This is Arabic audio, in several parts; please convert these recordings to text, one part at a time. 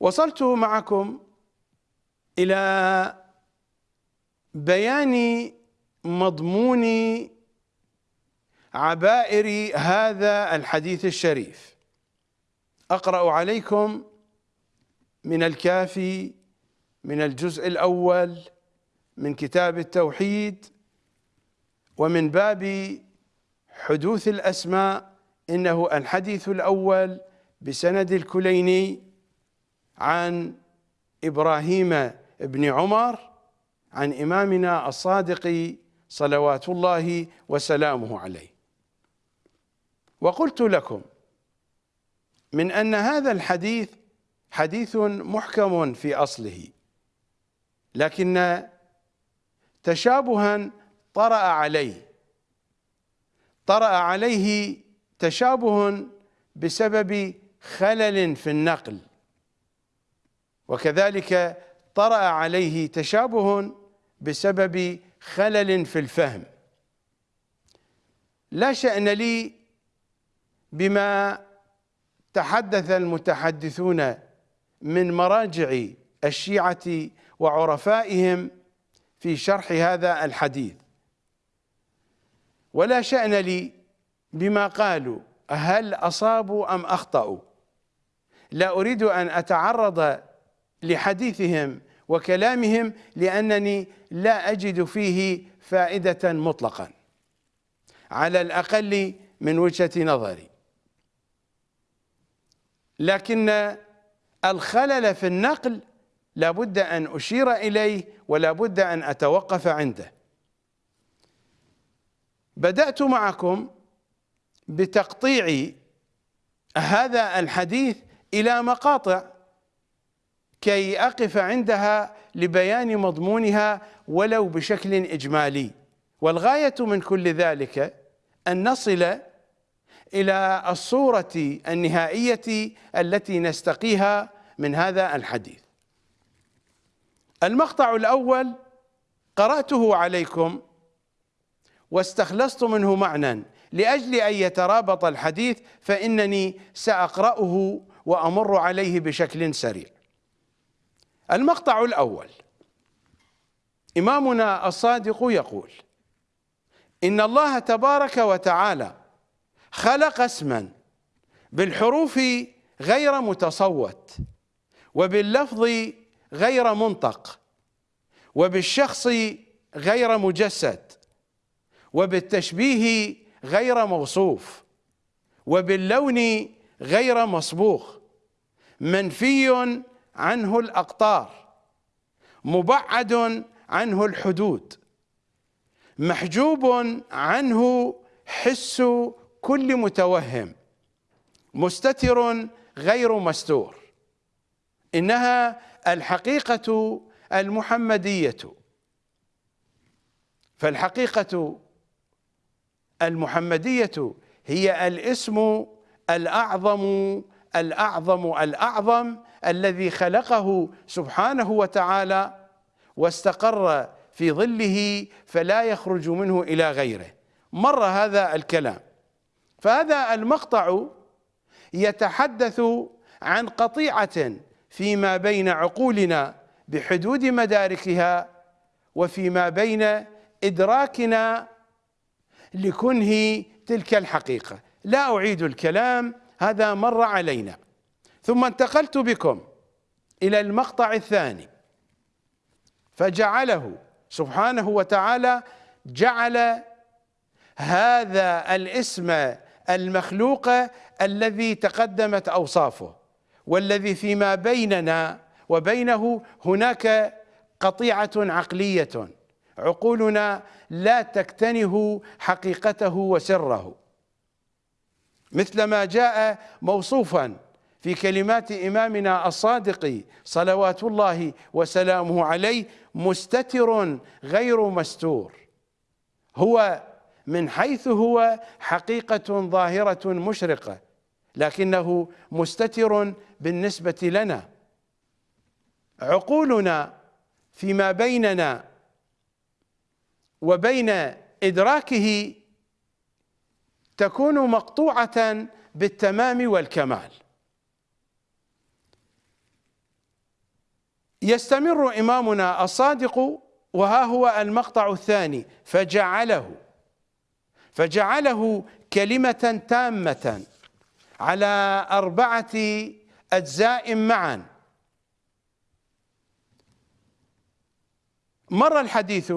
وصلت معكم إلى بيان مضمون عبائر هذا الحديث الشريف. أقرأ عليكم من الكافي من الجزء الأول من كتاب التوحيد ومن باب حدوث الأسماء إنه الحديث الأول بسند الكليني عن إبراهيم بن عمر عن إمامنا الصادق صلوات الله وسلامه عليه. وقلت لكم من أن هذا الحديث حديث محكم في أصله لكن تشابها طرأ عليه. طرأ عليه تشابه بسبب خلل في النقل. وكذلك طرأ عليه تشابه بسبب خلل في الفهم. لا شأن لي بما تحدث المتحدثون من مراجع الشيعة وعرفائهم في شرح هذا الحديث. ولا شأن لي بما قالوا هل أصابوا أم أخطأوا؟ لا أريد أن أتعرض لحديثهم وكلامهم لأنني لا أجد فيه فائدة مطلقا. على الأقل من وجهة نظري. لكن الخلل في النقل لابد أن أشير إليه ولا بد أن أتوقف عنده. بدأت معكم بتقطيع هذا الحديث إلى مقاطع كي أقف عندها لبيان مضمونها ولو بشكل إجمالي. والغاية من كل ذلك أن نصل إلى الصورة النهائية التي نستقيها من هذا الحديث. المقطع الأول قرأته عليكم واستخلصت منه معنى. لأجل أن يترابط الحديث فإنني سأقرأه وأمر عليه بشكل سريع. المقطع الأول. إمامنا الصادق يقول إن الله تبارك وتعالى خلق اسما بالحروف غير متصوت وباللفظ غير منطق وبالشخص غير مجسد وبالتشبيه غير موصوف وباللون غير مصبوغ منفي عنه الأقطار مبعد عنه الحدود محجوب عنه حس كل متوهم مستتر غير مستور. إنها الحقيقة المحمدية. فالحقيقة المحمدية هي الاسم الأعظم الأعظم الأعظم الذي خلقه سبحانه وتعالى واستقر في ظله فلا يخرج منه إلى غيره. مر هذا الكلام. فهذا المقطع يتحدث عن قطيعة فيما بين عقولنا بحدود مداركها وفيما بين إدراكنا لكنه تلك الحقيقة. لا أعيد الكلام هذا مر علينا. ثم انتقلت بكم إلى المقطع الثاني. فجعله سبحانه وتعالى جعل هذا الاسم المخلوق الذي تقدمت أوصافه والذي فيما بيننا وبينه هناك قطيعة عقلية عقولنا لا تكتنه حقيقته وسره. مثل ما جاء موصوفا في كلمات إمامنا الصادق صلوات الله وسلامه عليه مستتر غير مستور. هو من حيث هو حقيقة ظاهرة مشرقة لكنه مستتر بالنسبة لنا. عقولنا فيما بيننا وبين إدراكه تكون مقطوعة بالتمام والكمال. يستمر إمامنا الصادق وها هو المقطع الثاني فجعله فجعله كلمة تامة على أربعة أجزاء معا. مر الحديث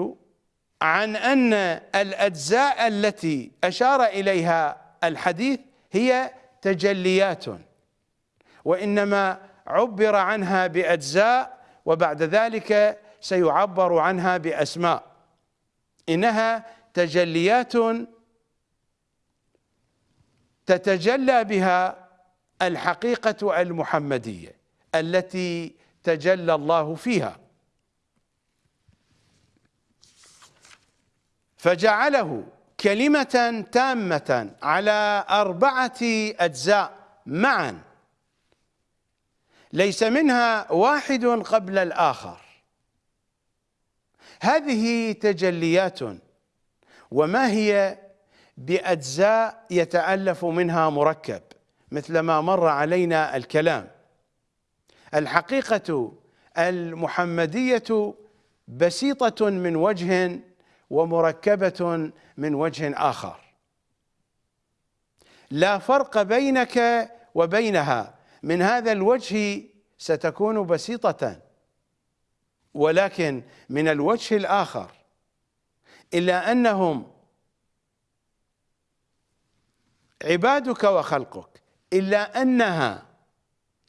عن أن الأجزاء التي أشار إليها الحديث هي تجليات وإنما عبر عنها بأجزاء وبعد ذلك سيعبر عنها بأسماء. إنها تجليات تتجلى بها الحقيقة المحمدية التي تجلى الله فيها. فجعله كلمة تامة على أربعة أجزاء معا. ليس منها واحد قبل الآخر. هذه تجليات وما هي بأجزاء يتألف منها مركب مثل ما مر علينا الكلام. الحقيقة المحمدية بسيطة من وجه ومركبة من وجه آخر. لا فرق بينك وبينها. من هذا الوجه ستكون بسيطة ولكن من الوجه الآخر إلا أنهم عبادك وخلقك إلا أنها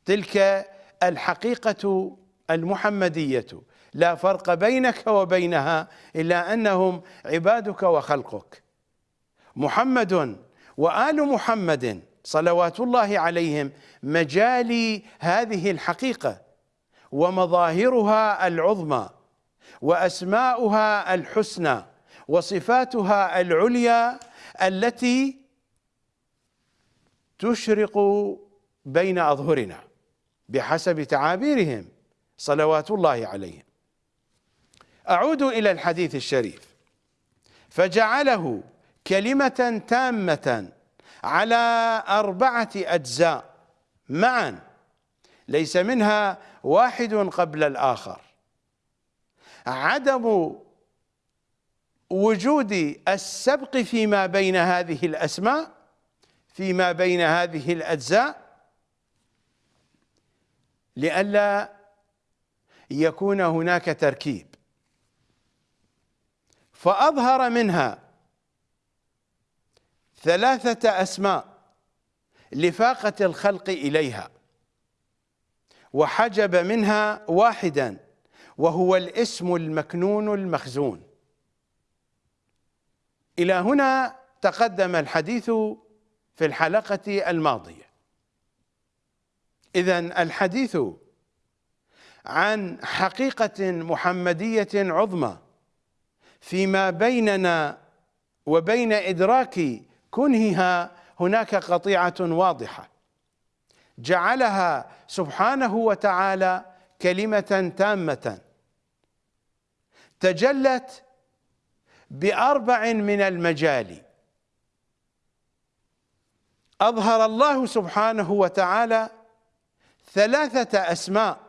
تلك الحقيقة المحمدية لا فرق بينك وبينها إلا أنهم عبادك وخلقك. محمد وآل محمد صلوات الله عليهم مجالي هذه الحقيقة ومظاهرها العظمى وأسماؤها الحسنى وصفاتها العليا التي تشرق بين أظهرنا بحسب تعابيرهم صلوات الله عليهم. أعود إلى الحديث الشريف. فجعله كلمة تامة على أربعة أجزاء معا. ليس منها واحد قبل الآخر. عدم وجود السبق فيما بين هذه الأسماء فيما بين هذه الأجزاء لئلا يكون هناك تركيب. فأظهر منها ثلاثة أسماء لفاقة الخلق إليها وحجب منها واحدا وهو الاسم المكنون المخزون. إلى هنا تقدم الحديث في الحلقة الماضية. إذا الحديث عن حقيقة محمدية عظمى فيما بيننا وبين إدراك كنهها هناك قطيعة واضحة. جعلها سبحانه وتعالى كلمة تامة. تجلت بأربع من المجال. أظهر الله سبحانه وتعالى ثلاثة أسماء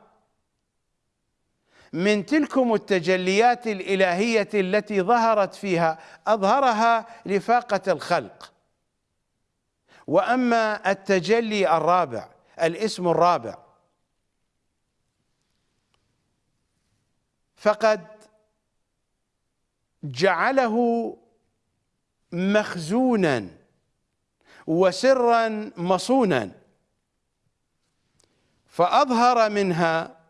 من تلكم التجليات الإلهية التي ظهرت فيها. أظهرها لفاقة الخلق. وأما التجلي الرابع الاسم الرابع. فقد جعله مخزونا وسرا مصونا فأظهر منها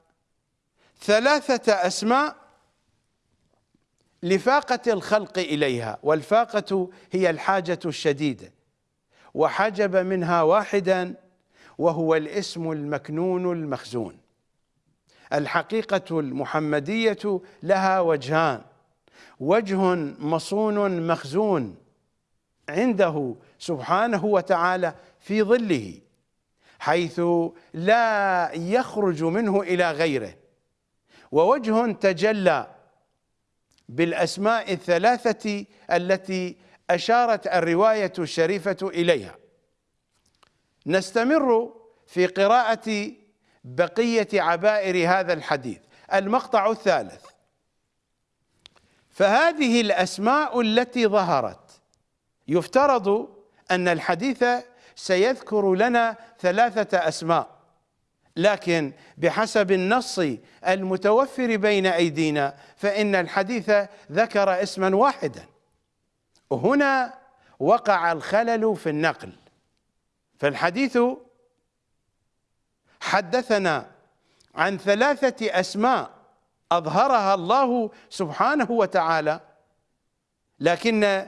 ثلاثة أسماء لفاقة الخلق إليها والفاقة هي الحاجة الشديدة. وحجب منها واحدا وهو الاسم المكنون المخزون. الحقيقة المحمدية لها وجهان وجه مصون مخزون عنده سبحانه وتعالى في ظله حيث لا يخرج منه إلى غيره. ووجه تجلى بالأسماء الثلاثة التي أشارت الرواية الشريفة إليها. نستمر في قراءة بقية عبائر هذا الحديث. المقطع الثالث. فهذه الأسماء التي ظهرت يفترض أن الحديث سيذكر لنا ثلاثة أسماء لكن بحسب النص المتوفر بين أيدينا فإن الحديث ذكر اسما واحدا. هنا وقع الخلل في النقل. فالحديث حدثنا عن ثلاثة أسماء أظهرها الله سبحانه وتعالى لكن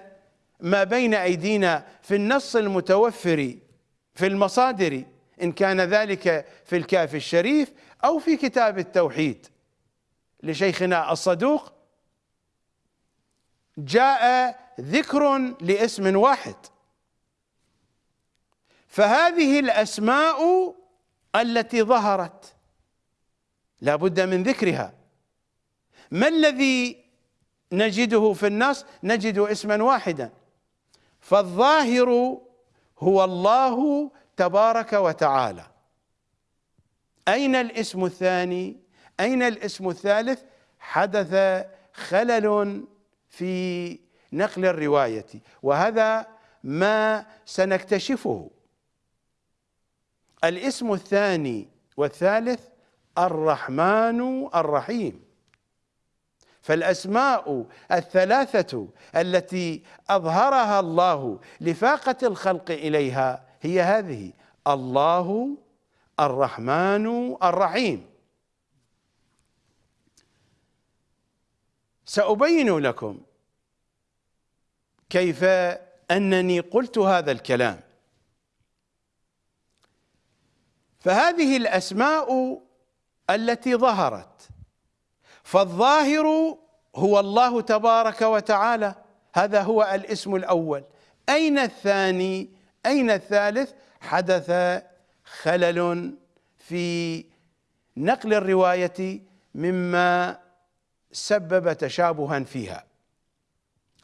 ما بين أيدينا في النص المتوفر في المصادر إن كان ذلك في الكاف الشريف أو في كتاب التوحيد. لشيخنا الصدوق جاء ذكر لاسم واحد. فهذه الأسماء التي ظهرت لا بد من ذكرها. ما الذي نجده في النص؟ نجد اسما واحدا. فالظاهر هو الله تبارك وتعالى. أين الاسم الثاني؟ أين الاسم الثالث؟ حدث خلل في نقل الرواية وهذا ما سنكتشفه. الاسم الثاني والثالث الرحمن الرحيم. فالأسماء الثلاثة التي أظهرها الله لفاقة الخلق إليها هي هذه الله الرحمن الرحيم. سأبين لكم كيف أنني قلت هذا الكلام. فهذه الأسماء التي ظهرت فالظاهر هو الله تبارك وتعالى هذا هو الاسم الأول. أين الثاني؟ أين الثالث؟ حدث خلل في نقل الرواية مما سبب تشابها فيها.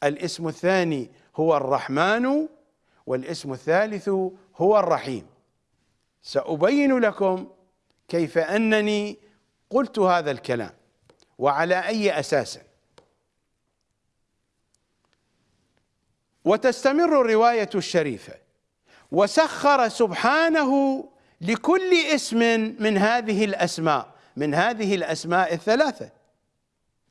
الاسم الثاني هو الرحمن والاسم الثالث هو الرحيم. سأبين لكم كيف أنني قلت هذا الكلام وعلى أي أساس. وتستمر الرواية الشريفة. وسخر سبحانه لكل اسم من هذه الأسماء من هذه الأسماء الثلاثة.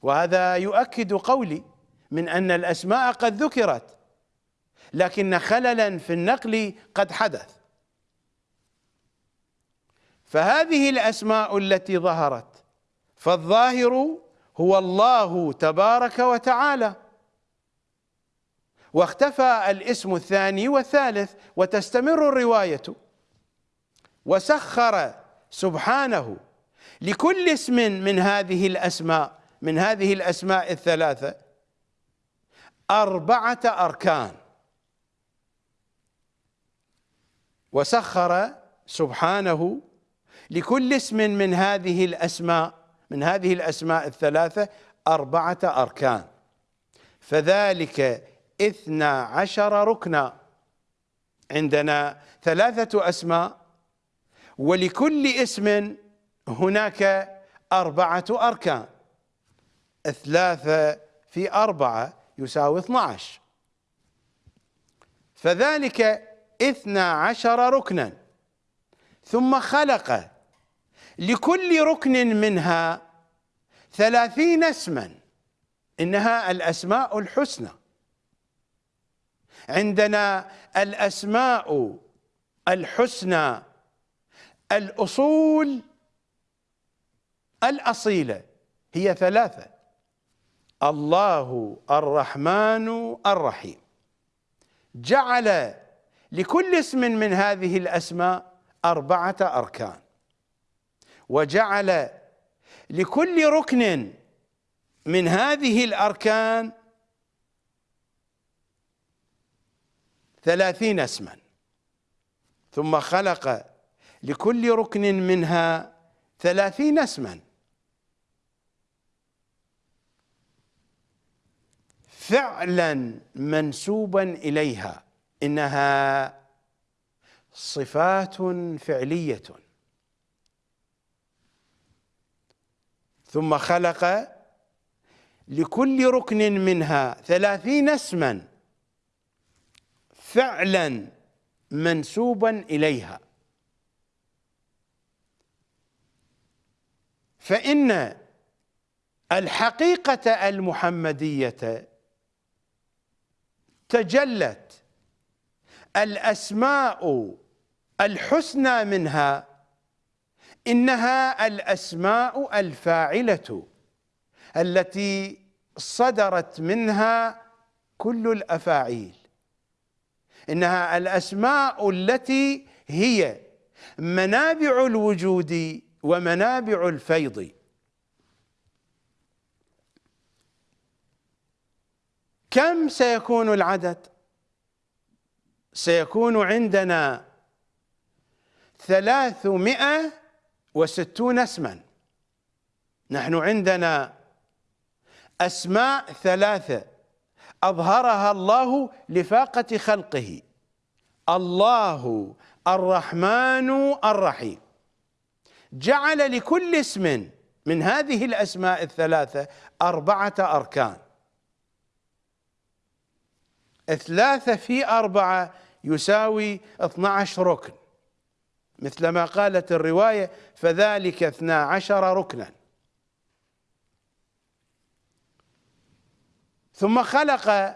وهذا يؤكد قولي من أن الأسماء قد ذكرت لكن خللا في النقل قد حدث. فهذه الأسماء التي ظهرت فالظاهر هو الله تبارك وتعالى. واختفى الاسم الثاني والثالث وتستمر الرواية. وسخر سبحانه لكل اسم من هذه الأسماء من هذه الأسماء الثلاثة. أربعة أركان. وسخر سبحانه لكل اسم من هذه الأسماء من هذه الأسماء الثلاثة أربعة أركان. فذلك اثنا عشر ركنا. عندنا ثلاثة أسماء ولكل اسم هناك أربعة أركان. ثلاثة في أربعة يساوي 12 فذلك اثنا عشر ركنا. ثم خلق لكل ركن منها ثلاثين اسما. إنها الأسماء الحسنى. عندنا الأسماء الحسنى الأصول الأصيلة هي ثلاثة. الله الرحمن الرحيم جعل لكل اسم من هذه الأسماء أربعة أركان. وجعل لكل ركن من هذه الأركان ثلاثين اسما. ثم خلق لكل ركن منها ثلاثين اسما. فعلا منسوبا إليها إنها صفات فعلية. ثم خلق لكل ركن منها ثلاثين اسما فعلا منسوبا إليها. فإن الحقيقة المحمدية تجلت. الأسماء الحسنى منها إنها الأسماء الفاعلة التي صدرت منها كل الأفاعيل. إنها الأسماء التي هي منابع الوجود ومنابع الفيض. كم سيكون العدد؟ سيكون عندنا ثلاثمائة وستون اسما. نحن عندنا أسماء ثلاثة. أظهرها الله لفاقة خلقه. الله الرحمن الرحيم. جعل لكل اسم من هذه الأسماء الثلاثة أربعة أركان. ثلاثة في أربعة يساوي 12 ركن. مثل ما قالت الرواية فذلك 12 ركنا. ثم خلق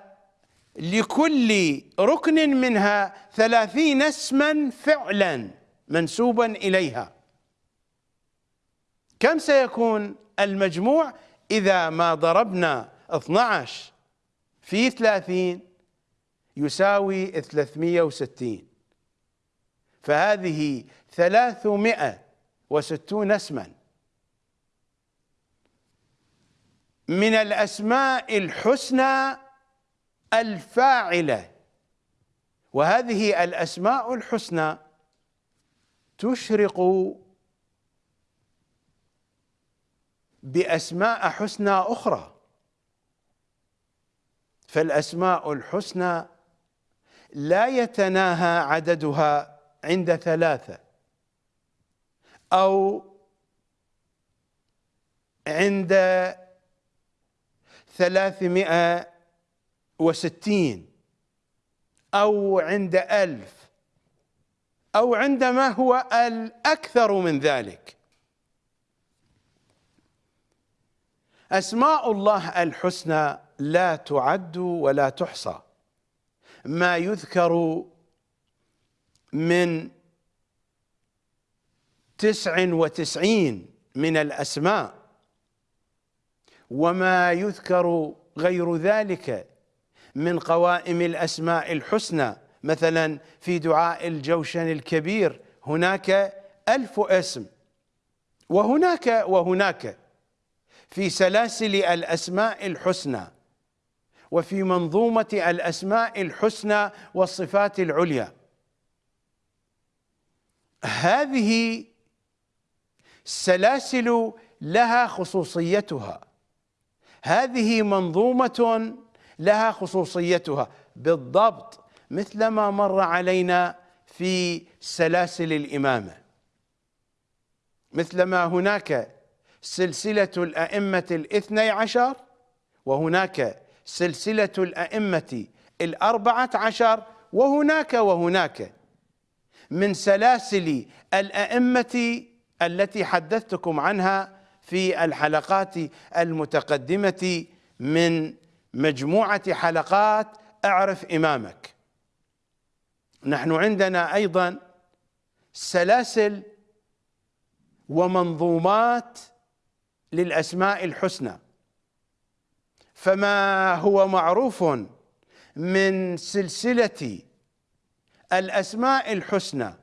لكل ركن منها ثلاثين اسما فعلا منسوبا إليها. كم سيكون المجموع إذا ما ضربنا 12 في 30 يساوي 360 فهذه 360 اسما. من الأسماء الحسنى الفاعلة. وهذه الأسماء الحسنى تشرق بأسماء حسنى أخرى. فالأسماء الحسنى لا يتناهى عددها عند ثلاثة. أو عند ثلاثمائة وستين. أو عند ألف. أو عندما هو الأكثر من ذلك. أسماء الله الحسنى لا تعد ولا تحصى. ما يذكر من تسع وتسعين من الأسماء وما يذكر غير ذلك من قوائم الأسماء الحسنى. مثلا في دعاء الجوشن الكبير هناك ألف اسم وهناك وهناك في سلاسل الأسماء الحسنى. وفي منظومة الأسماء الحسنى والصفات العليا. هذه السلاسل لها خصوصيتها. هذه منظومة لها خصوصيتها. بالضبط مثل ما مر علينا في سلاسل الإمامة. مثل ما هناك سلسلة الأئمة الاثني عشر وهناك سلسلة الأئمة الأربعة عشر وهناك وهناك. من سلاسل الأئمة التي حدثتكم عنها في الحلقات المتقدمة من مجموعة حلقات أعرف إمامك. نحن عندنا أيضا سلاسل ومنظومات للأسماء الحسنى. فما هو معروف من سلسلة الأسماء الحسنى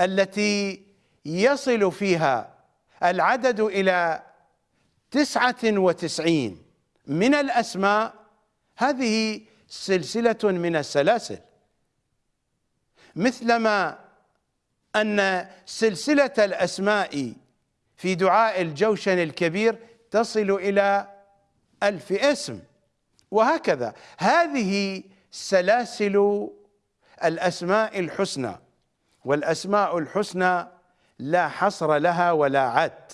التي يصل فيها العدد إلى تسعة وتسعين من الأسماء. هذه سلسلة من السلاسل. مثلما أن سلسلة الأسماء في دعاء الجوشن الكبير تصل إلى ألف اسم. وهكذا. هذه سلاسل الأسماء الحسنى. والأسماء الحسنى لا حصر لها ولا عد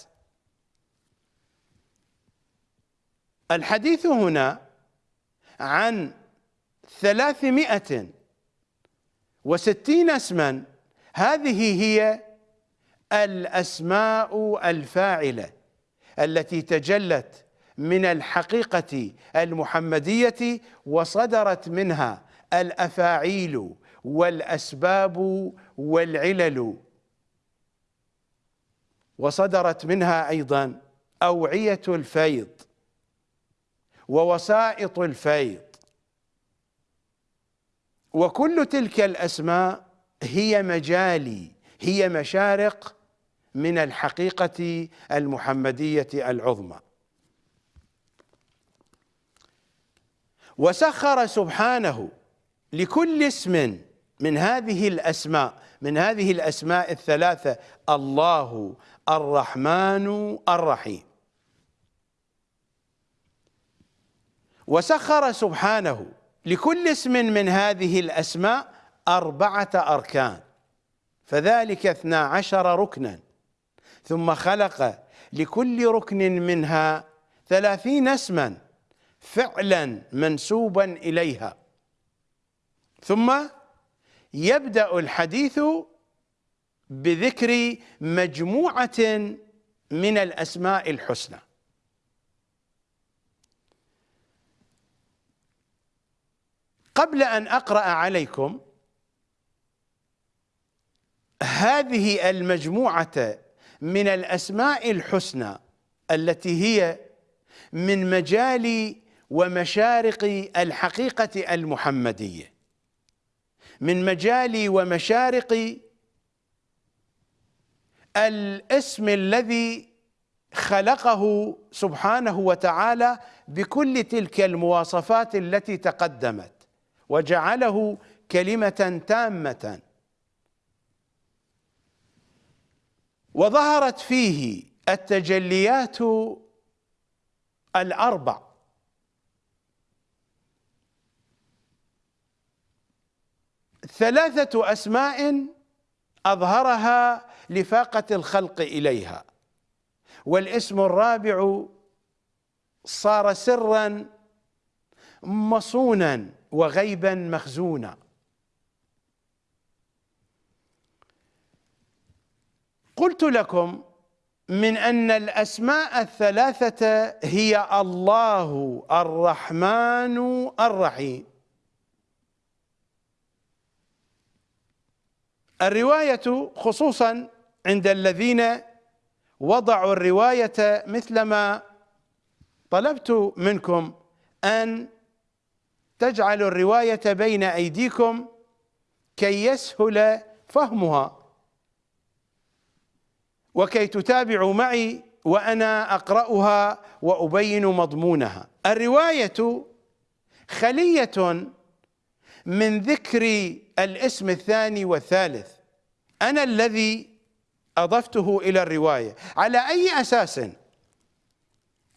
الحديث هنا عن ثلاثمائة وستين اسما. هذه هي الأسماء الفاعلة التي تجلت من الحقيقة المحمدية وصدرت منها الأفاعيل والأسباب والعلل. وصدرت منها أيضا أوعية الفيض ووسائط الفيض. وكل تلك الأسماء هي مجالي هي مشارق من الحقيقة المحمدية العظمى. وسخر سبحانه لكل اسم من هذه الأسماء من هذه الأسماء الثلاثة الله الرحمن الرحيم. وسخر سبحانه لكل اسم من هذه الأسماء أربعة أركان. فذلك اثنا عشر ركنا. ثم خلق لكل ركن منها ثلاثين اسما. فعلا منسوبا إليها. ثم يبدأ الحديث بذكر مجموعة من الأسماء الحسنى. قبل أن أقرأ عليكم هذه المجموعة من الأسماء الحسنى التي هي من مجال ومشارق الحقيقة المحمدية. من مجال ومشارق الاسم الذي خلقه سبحانه وتعالى بكل تلك المواصفات التي تقدمت وجعله كلمة تامة. وظهرت فيه التجليات الأربع. ثلاثة أسماء أظهرها لفاقة الخلق إليها. والاسم الرابع صار سرا مصونا وغيبا مخزونا. قلت لكم من أن الأسماء الثلاثة هي الله الرحمن الرحيم. الرواية خصوصا عند الذين وضعوا الرواية مثلما طلبت منكم أن تجعلوا الرواية بين أيديكم كي يسهل فهمها. وكي تتابعوا معي وأنا أقرأها وأبين مضمونها. الرواية خلية من ذكر الاسم الثاني والثالث. أنا الذي أضفته إلى الرواية. على أي أساس؟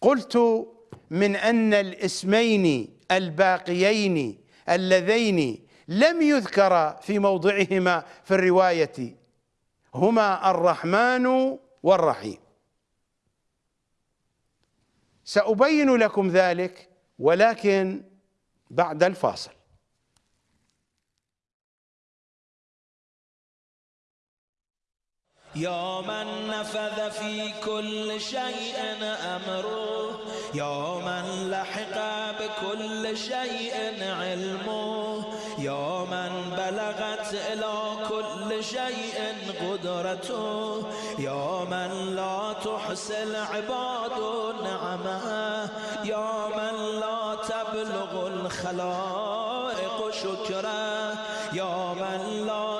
قلت من أن الاسمين الباقيين اللذين لم يذكر في موضعهما في الرواية هما الرحمن والرحيم. سأبين لكم ذلك ولكن بعد الفاصل. يا من نفذ في كل شيء أمره يا من لحق بكل شيء علمه يا من بلغت إلى كل شيء قدرته يا من لا تحصي العباد نعمه يا من لا تبلغ الخلائق شكره يا من لا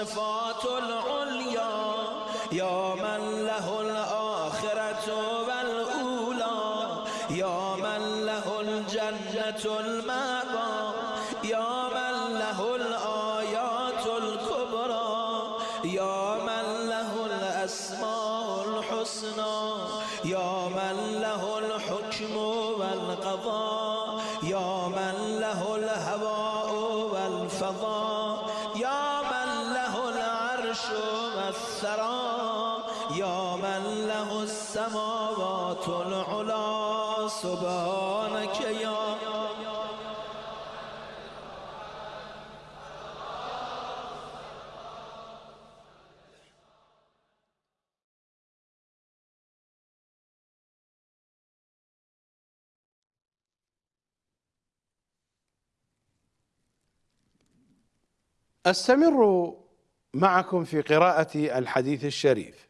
له أستمر معكم في قراءة الحديث الشريف.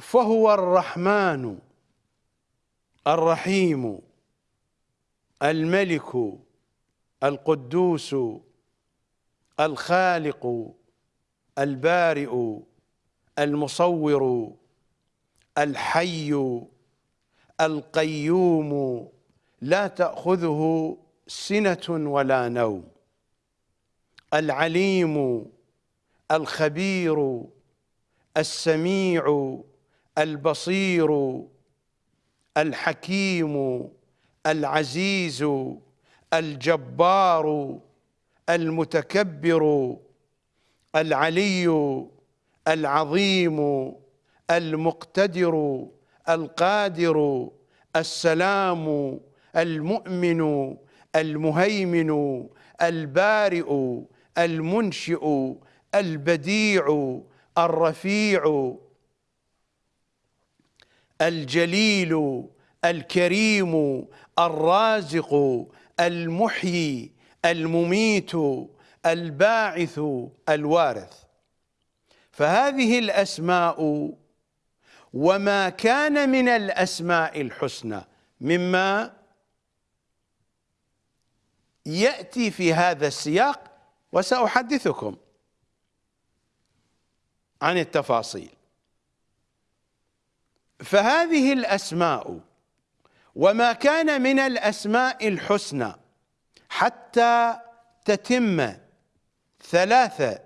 فهو الرحمن الرحيم الملك القدوس الخالق البارئ المصور الحي القيوم. لا تأخذه سنة ولا نوم. العليم الخبير السميع البصير الحكيم العزيز الجبار المتكبر العلي العظيم المقتدر القادر السلام المؤمن المهيمن البارئ المنشئ البديع الرفيع الجليل الكريم الرازق المحيي المميت الباعث الوارث. فهذه الأسماء وما كان من الأسماء الحسنى مما يأتي في هذا السياق وسأحدثكم عن التفاصيل. فهذه الأسماء وما كان من الأسماء الحسنى حتى تتم ثلاثة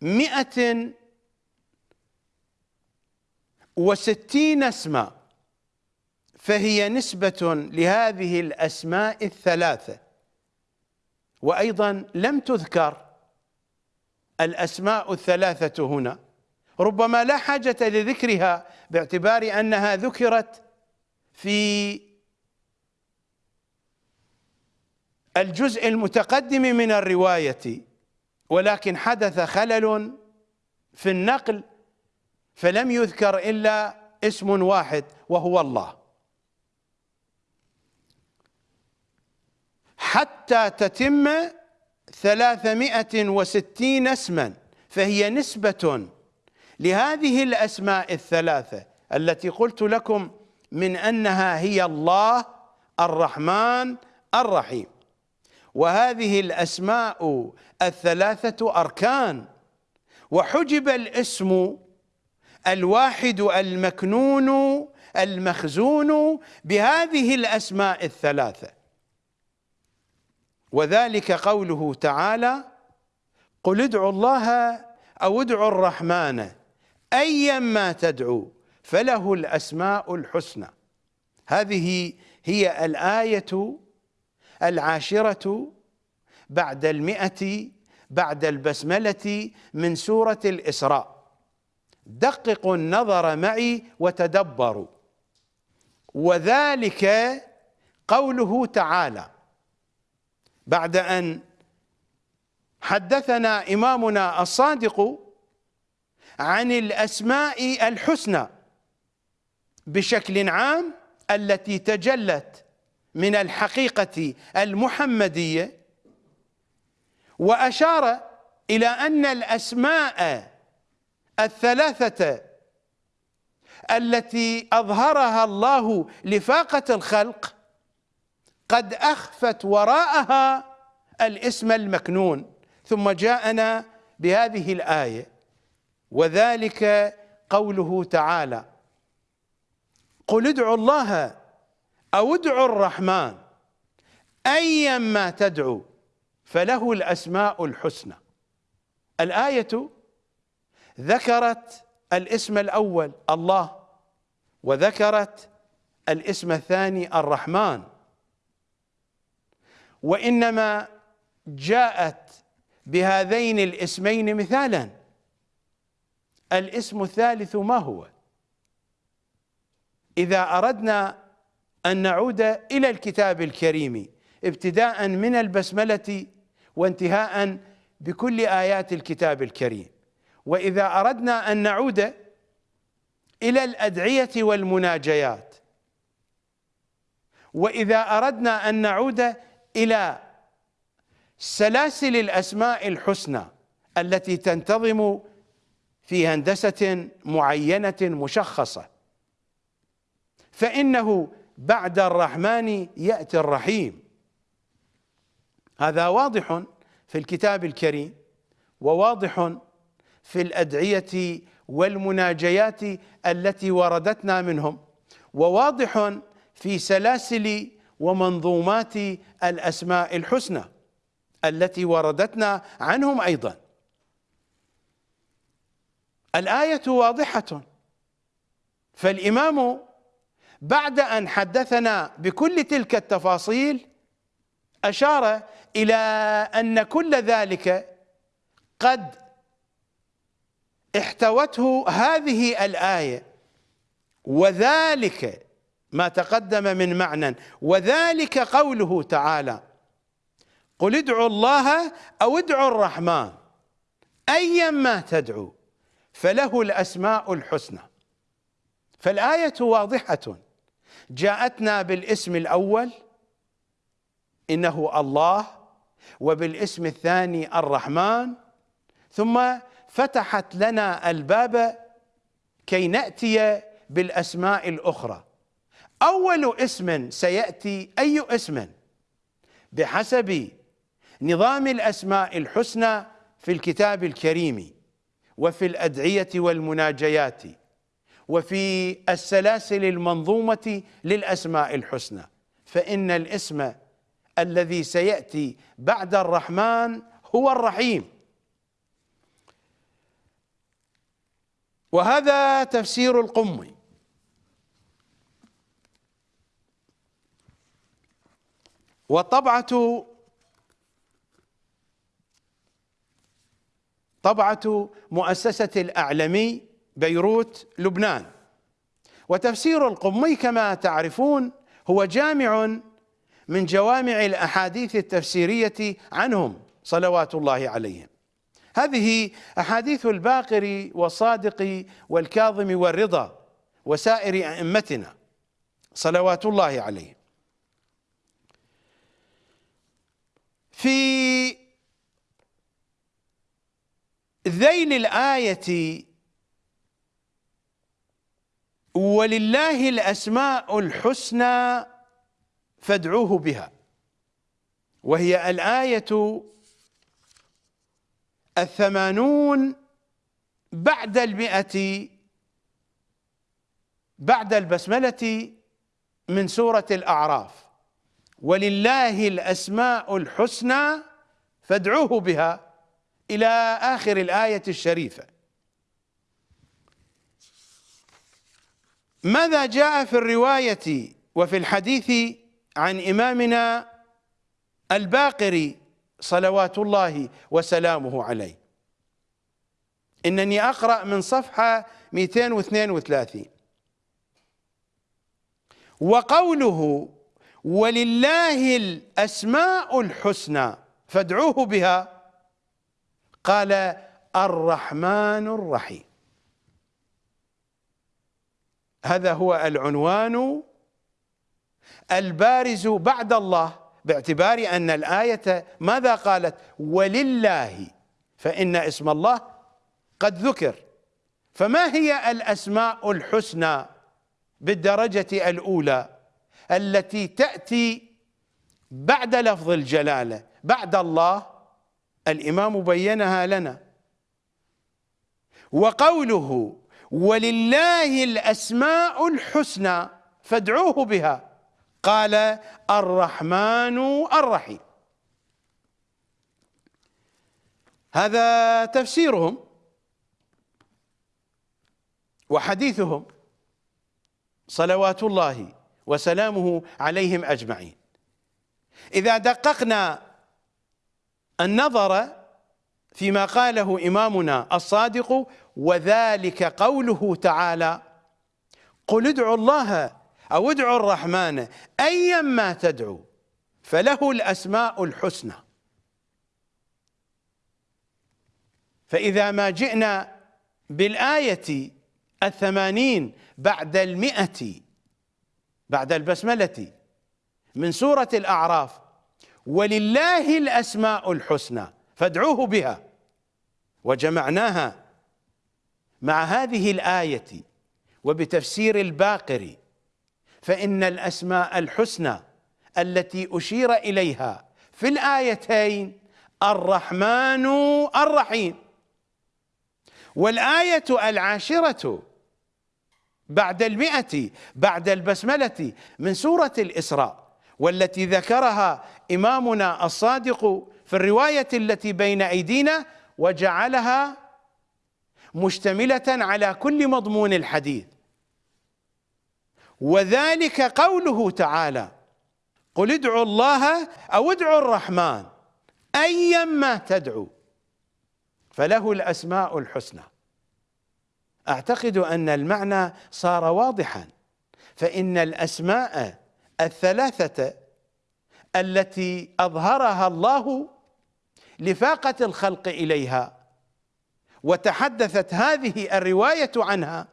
مئة وستين اسما فهي نسبة لهذه الأسماء الثلاثة. وأيضا لم تذكر الأسماء الثلاثة هنا. ربما لا حاجة لذكرها باعتبار أنها ذكرت في الجزء المتقدم من الرواية ولكن حدث خلل في النقل فلم يذكر إلا اسم واحد وهو الله. حتى تتم ثلاثمائة وستين اسما فهي نسبة لهذه الأسماء الثلاثة التي قلت لكم من أنها هي الله الرحمن الرحيم. وهذه الأسماء الثلاثة أركان. وحجب الاسم الواحد المكنون المخزون بهذه الأسماء الثلاثة. وذلك قوله تعالى قل ادعوا الله أو ادعوا الرحمن أيا ما تدعو فله الأسماء الحسنى. هذه هي الآية العاشرة بعد المئة بعد البسملة من سورة الإسراء. دققوا النظر معي وتدبروا. وذلك قوله تعالى بعد أن حدثنا إمامنا الصادق عن الأسماء الحسنى بشكل عام التي تجلت من الحقيقة المحمدية وأشار إلى أن الأسماء الثلاثة التي أظهرها الله لفاقة الخلق قد أخفت وراءها الاسم المكنون ثم جاءنا بهذه الآية وذلك قوله تعالى قل ادعوا الله أو ادعوا الرحمن ايا ما تدعو فله الأسماء الحسنى. الآية ذكرت الاسم الأول الله وذكرت الاسم الثاني الرحمن. وإنما جاءت بهذين الاسمين مثالا. الاسم الثالث ما هو؟ إذا أردنا أن نعود إلى الكتاب الكريم ابتداء من البسملة وانتهاء بكل آيات الكتاب الكريم. وإذا أردنا أن نعود إلى الأدعية والمناجيات. وإذا أردنا أن نعود إلى سلاسل الأسماء الحسنى التي تنتظم في هندسة معينة مشخصة. فإنه بعد الرحمن يأتي الرحيم. هذا واضح في الكتاب الكريم وواضح في الأدعية والمناجيات التي وردتنا منهم وواضح في سلاسل ومنظومات الأسماء الحسنى التي وردتنا عنهم أيضا. الآية واضحة. فالإمام بعد أن حدثنا بكل تلك التفاصيل أشار إلى أن كل ذلك قد احتوته هذه الآية وذلك ما تقدم من معنى. وذلك قوله تعالى قل ادعوا الله أو ادعوا الرحمن ايا ما تدعو فله الأسماء الحسنى. فالآية واضحة. جاءتنا بالاسم الأول إنه الله وبالاسم الثاني الرحمن. ثم فتحت لنا الباب كي نأتي بالأسماء الأخرى. أول اسم سيأتي أي اسم؟ بحسب نظام الأسماء الحسنى في الكتاب الكريم وفي الأدعية والمناجيات وفي السلاسل المنظومة للأسماء الحسنى. فإن الاسم الذي سيأتي بعد الرحمن هو الرحيم. وهذا تفسير القمي وطبعة طبعة مؤسسة الأعلمي بيروت لبنان. وتفسير القمي كما تعرفون هو جامع من جوامع الأحاديث التفسيرية عنهم صلوات الله عليهم. هذه أحاديث الباقر والصادق والكاظم والرضا وسائر أئمتنا صلوات الله عليهم. في ذيل الآية ولله الأسماء الحسنى فادعوه بها. وهي الآية الثمانون بعد المئة بعد البسملة من سورة الأعراف. ولله الأسماء الحسنى فادعوه بها إلى آخر الآية الشريفة. ماذا جاء في الرواية وفي الحديث عن إمامنا الباقري صلوات الله وسلامه عليه؟ إنني أقرأ من صفحة 232 وقوله ولله الأسماء الحسنى فادعوه بها. قال الرحمن الرحيم. هذا هو العنوان البارز بعد الله باعتبار أن الآية ماذا قالت؟ ولله فإن اسم الله قد ذكر. فما هي الأسماء الحسنى بالدرجة الأولى؟ التي تأتي بعد لفظ الجلالة بعد الله الإمام بينها لنا. وقوله ولله الأسماء الحسنى فادعوه بها. قال الرحمن الرحيم. هذا تفسيرهم وحديثهم. صلوات الله وسلامه عليهم أجمعين. إذا دققنا النظر فيما قاله إمامنا الصادق وذلك قوله تعالى قل ادعوا الله أو ادعوا الرحمن ايا ما تدعو فله الأسماء الحسنى. فإذا ما جئنا بالآية الثمانين بعد المئة بعد البسملة. من سورة الأعراف. ولله الأسماء الحسنى فادعوه بها. وجمعناها مع هذه الآية وبتفسير الباقر. فإن الأسماء الحسنى التي أشير إليها في الآيتين الرحمن الرحيم. والآية العاشرة بعد المئة بعد البسملة من سورة الإسراء والتي ذكرها إمامنا الصادق في الرواية التي بين أيدينا وجعلها مشتملة على كل مضمون الحديث. وذلك قوله تعالى قل ادعوا الله أو ادعوا الرحمن أيا ما تدعو. فله الأسماء الحسنى. أعتقد أن المعنى صار واضحا فإن الأسماء الثلاثة التي أظهرها الله لفاقة الخلق إليها وتحدثت هذه الرواية عنها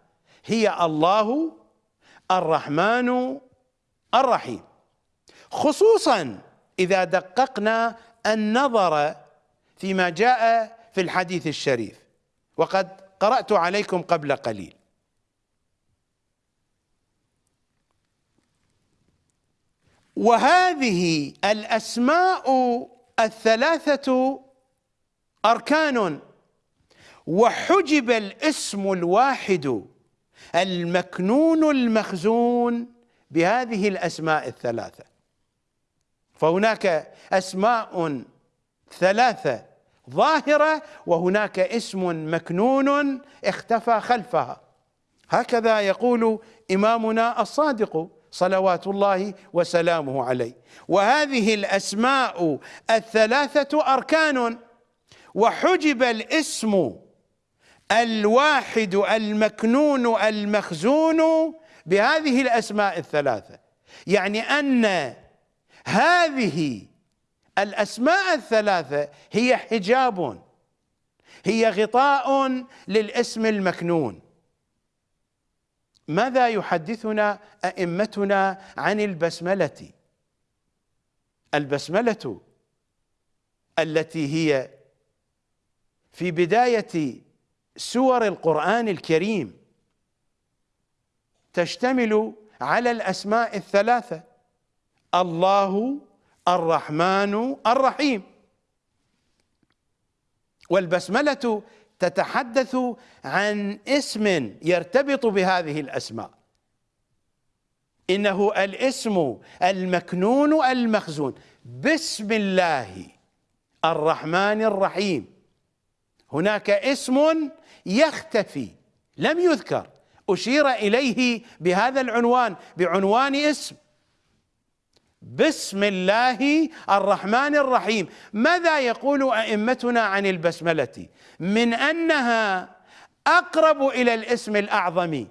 هي الله الرحمن الرحيم. خصوصا إذا دققنا النظر فيما جاء في الحديث الشريف وقد قرأت عليكم قبل قليل. وهذه الأسماء الثلاثة أركان. وحجب الاسم الواحد المكنون المخزون بهذه الأسماء الثلاثة. فهناك أسماء ثلاثة ظاهرة وهناك اسم مكنون اختفى خلفها. هكذا يقول إمامنا الصادق صلوات الله وسلامه عليه. وهذه الأسماء الثلاثة أركان. وحجب الاسم الواحد المكنون المخزون بهذه الأسماء الثلاثة. يعني أن هذه الأسماء الثلاثة هي حجاب هي غطاء للاسم المكنون. ماذا يحدثنا أئمتنا عن البسملة؟ البسملة التي هي في بداية سور القرآن الكريم تشتمل على الأسماء الثلاثة الله الرحمن الرحيم. والبسملة تتحدث عن اسم يرتبط بهذه الأسماء. إنه الاسم المكنون المخزون. بسم الله الرحمن الرحيم. هناك اسم يختفي لم يذكر. أشير إليه بهذا العنوان بعنوان اسم. بسم الله الرحمن الرحيم. ماذا يقول أئمتنا عن البسملة؟ من أنها أقرب إلى الاسم الأعظم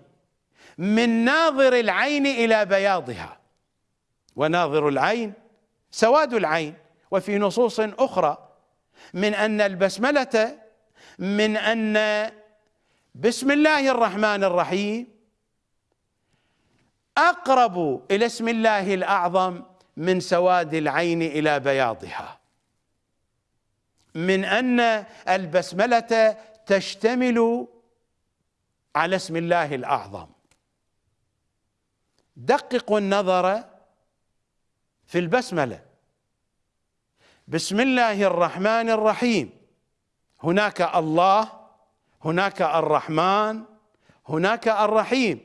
من ناظر العين إلى بياضها. وناظر العين سواد العين وفي نصوص أخرى. من أن البسملة من أن بسم الله الرحمن الرحيم أقرب إلى اسم الله الأعظم من سواد العين إلى بياضها. من أن البسملة تشتمل على اسم الله الأعظم. دققوا النظر في البسملة. بسم الله الرحمن الرحيم. هناك الله هناك الرحمن هناك الرحيم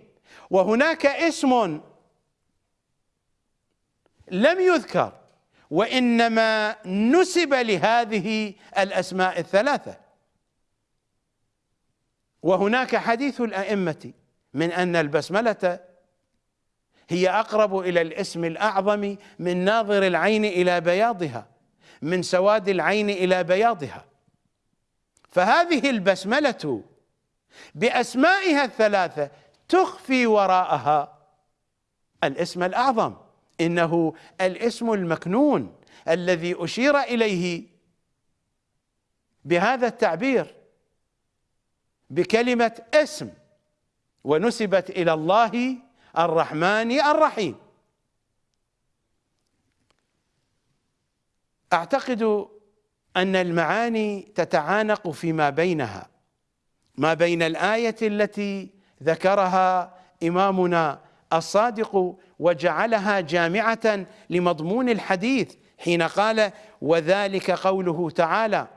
وهناك اسم لم يذكر وإنما نسب لهذه الأسماء الثلاثة. وهناك حديث الأئمة من أن البسملة هي أقرب إلى الاسم الأعظم من ناظر العين إلى بياضها من سواد العين إلى بياضها. فهذه البسملة بأسمائها الثلاثة تخفي وراءها الاسم الأعظم. إنه الاسم المكنون الذي أشير إليه بهذا التعبير بكلمة اسم ونسبت إلى الله الرحمن الرحيم. أعتقد أن المعاني تتعانق فيما بينها ما بين الآية التي ذكرها إمامنا الصادق وجعلها جامعة لمضمون الحديث حين قال وذلك قوله تعالى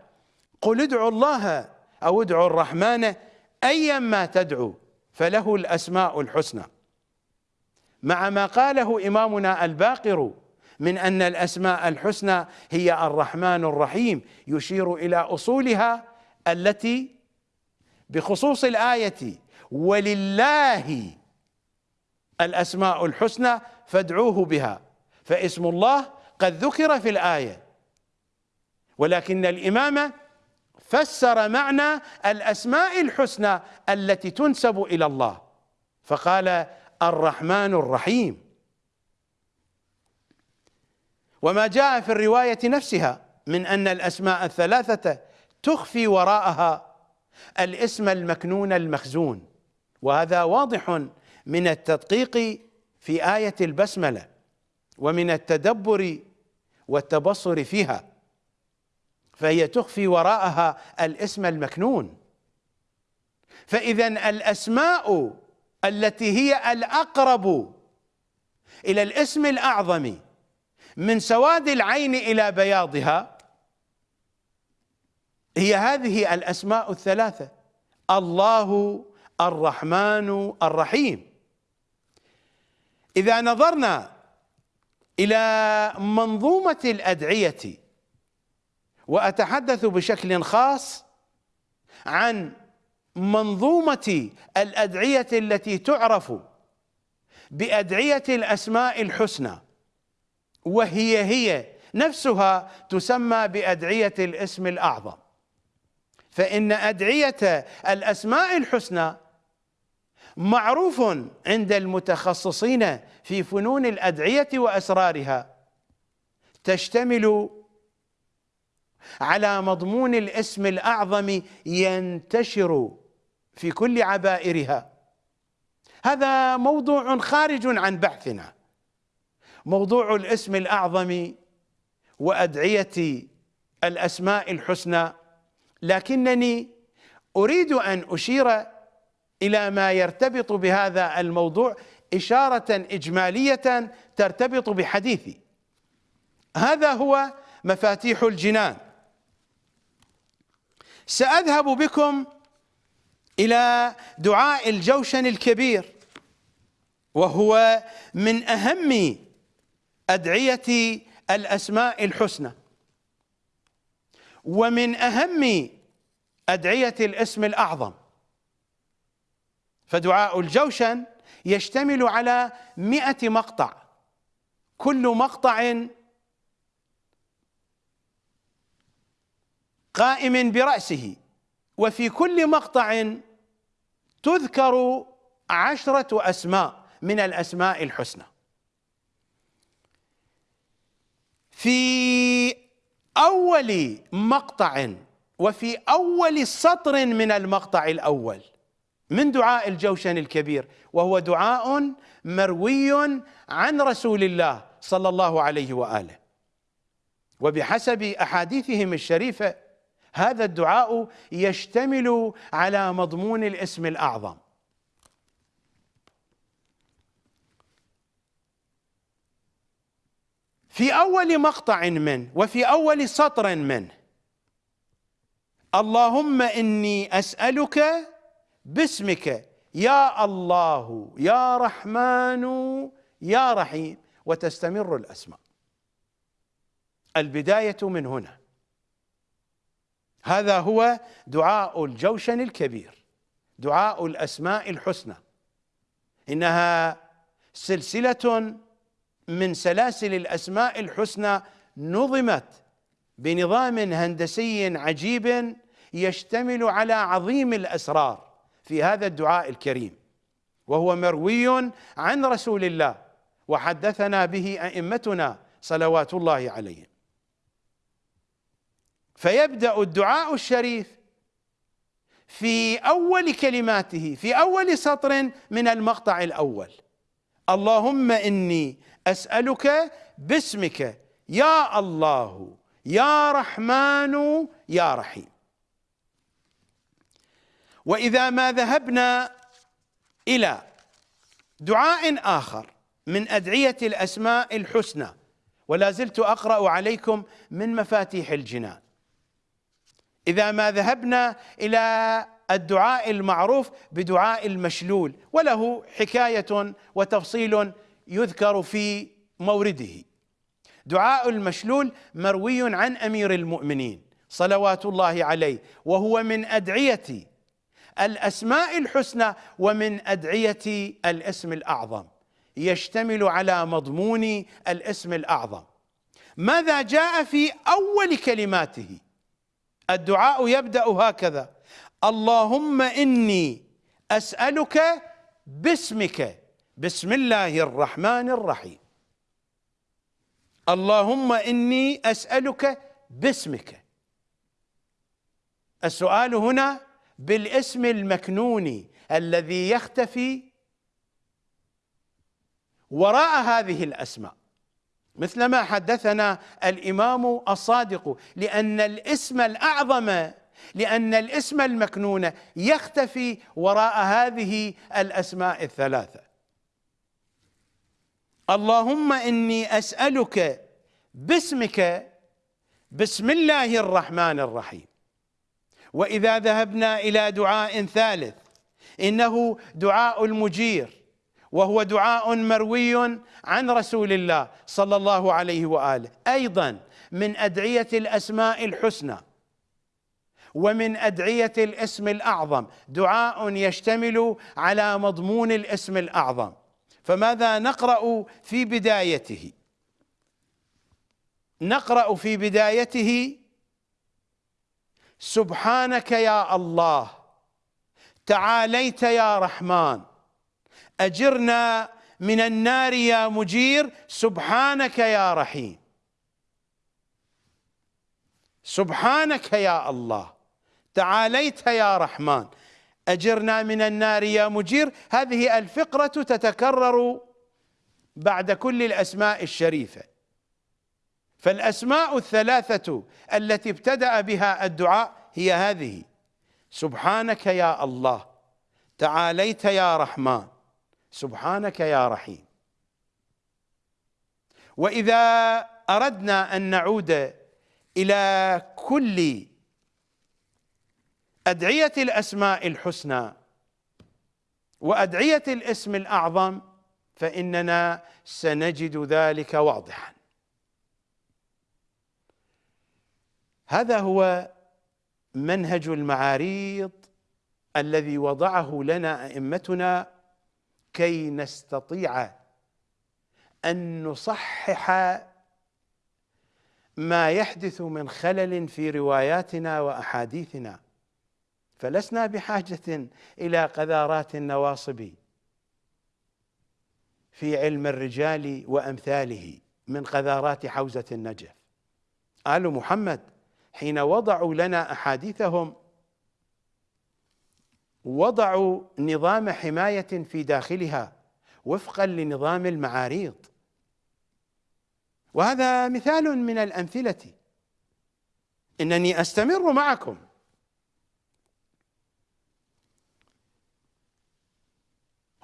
قل ادعوا الله أو ادعوا الرحمن ايا ما تدعو فله الأسماء الحسنى. مع ما قاله إمامنا الباقر من أن الأسماء الحسنى هي الرحمن الرحيم يشير إلى أصولها التي بخصوص الآية ولله الأسماء الحسنى فادعوه بها. فاسم الله قد ذكر في الآية. ولكن الإمام فسر معنى الأسماء الحسنى التي تنسب إلى الله. فقال الرحمن الرحيم. وما جاء في الرواية نفسها من أن الأسماء الثلاثة تخفي وراءها الاسم المكنون المخزون. وهذا واضح من التدقيق في آية البسملة ومن التدبر والتبصر فيها فهي تخفي وراءها الاسم المكنون. فإذا الأسماء التي هي الأقرب إلى الاسم الأعظم من سواد العين إلى بياضها هي هذه الأسماء الثلاثة الله الرحمن الرحيم. إذا نظرنا إلى منظومة الأدعية وأتحدث بشكل خاص عن منظومة الأدعية التي تعرف بأدعية الأسماء الحسنى وهي هي نفسها تسمى بأدعية الاسم الأعظم. فإن أدعية الأسماء الحسنى معروف عند المتخصصين في فنون الأدعية وأسرارها. تشتمل على مضمون الاسم الأعظم ينتشر في كل عبائرها. هذا موضوع خارج عن بحثنا. موضوع الاسم الأعظم وأدعية الأسماء الحسنى. لكنني أريد أن أشير إلى ما يرتبط بهذا الموضوع إشارة إجمالية ترتبط بحديثي. هذا هو مفاتيح الجنان. سأذهب بكم إلى دعاء الجوشن الكبير وهو من أهم أدعية الأسماء الحسنى ومن أهم أدعية الاسم الأعظم. فدعاء الجوشن يشتمل على مئة مقطع. كل مقطع قائم برأسه وفي كل مقطع تذكر عشرة أسماء من الأسماء الحسنى. في أول مقطع وفي أول سطر من المقطع الأول من دعاء الجوشن الكبير وهو دعاء مروي عن رسول الله صلى الله عليه وآله. وبحسب أحاديثهم الشريفة هذا الدعاء يشتمل على مضمون الاسم الأعظم. في أول مقطع منه وفي أول سطر منه اللهم إني أسألك باسمك. يا الله يا رحمن يا رحيم. وتستمر الأسماء. البداية من هنا. هذا هو دعاء الجوشن الكبير. دعاء الأسماء الحسنى. إنها سلسلة من سلاسل الأسماء الحسنى نظمت بنظام هندسي عجيب يشتمل على عظيم الأسرار. في هذا الدعاء الكريم وهو مروي عن رسول الله وحدثنا به أئمتنا صلوات الله عليهم. فيبدأ الدعاء الشريف في أول كلماته في أول سطر من المقطع الأول. اللهم إني أسألك باسمك يا الله يا رحمن يا رحيم. وإذا ما ذهبنا إلى دعاء آخر من أدعية الأسماء الحسنى ولا زلت أقرأ عليكم من مفاتيح الجنان. إذا ما ذهبنا إلى الدعاء المعروف بدعاء المشلول وله حكاية وتفصيل يذكر في مورده. دعاء المشلول مروي عن أمير المؤمنين صلوات الله عليه وهو من أدعية الأسماء الحسنى ومن أدعية الاسم الأعظم. يشتمل على مضمون الاسم الأعظم. ماذا جاء في أول كلماته؟ الدعاء يبدأ هكذا. اللهم إني أسألك باسمك. بسم الله الرحمن الرحيم. اللهم إني أسألك باسمك. السؤال هنا بالاسم المكنون الذي يختفي وراء هذه الأسماء. مثل ما حدثنا الإمام الصادق لأن الاسم الأعظم لأن الاسم المكنون يختفي وراء هذه الأسماء الثلاثة. اللهم إني أسألك باسمك بسم الله الرحمن الرحيم. وإذا ذهبنا إلى دعاء ثالث إنه دعاء المجير وهو دعاء مروي عن رسول الله صلى الله عليه وآله. أيضا من أدعية الأسماء الحسنى ومن أدعية الاسم الأعظم. دعاء يشتمل على مضمون الاسم الأعظم. فماذا نقرأ في بدايته؟ نقرأ في بدايته سبحانك يا الله تعاليت يا رحمن أجرنا من النار يا مجير سبحانك يا رحيم. سبحانك يا الله تعاليت يا رحمن أجرنا من النار يا مجير. هذه الفقرة تتكرر بعد كل الأسماء الشريفة. فالأسماء الثلاثة التي ابتدأ بها الدعاء هي هذه. سبحانك يا الله تعاليت يا رحمن سبحانك يا رحيم. وإذا أردنا أن نعود إلى كل أدعية الأسماء الحسنى وأدعية الاسم الأعظم فإننا سنجد ذلك واضحا. هذا هو منهج المعاريض الذي وضعه لنا أئمتنا كي نستطيع أن نصحح ما يحدث من خلل في رواياتنا وأحاديثنا. فلسنا بحاجة إلى قذارات النواصب في علم الرجال وأمثاله من قذارات حوزة النجف. آل محمد حين وضعوا لنا أحاديثهم وضعوا نظام حماية في داخلها وفقا لنظام المعاريض. وهذا مثال من الأمثلة. إنني أستمر معكم.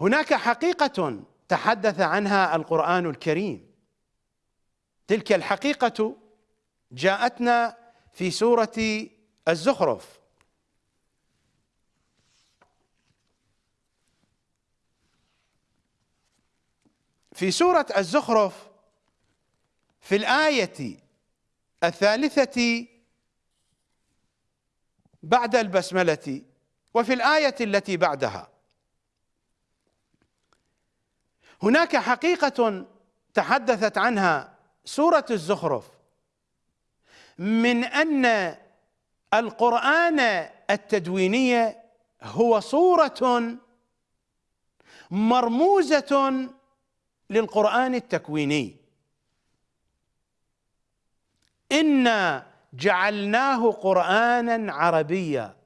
هناك حقيقة تحدث عنها القرآن الكريم. تلك الحقيقة جاءتنا في سورة الزخرف. في سورة الزخرف في الآية الثالثة بعد البسملة وفي الآية التي بعدها. هناك حقيقة تحدثت عنها سورة الزخرف. من أن القرآن التدويني هو صورة مرموزة للقرآن التكويني. إنا جعلناه قرآنا عربيا.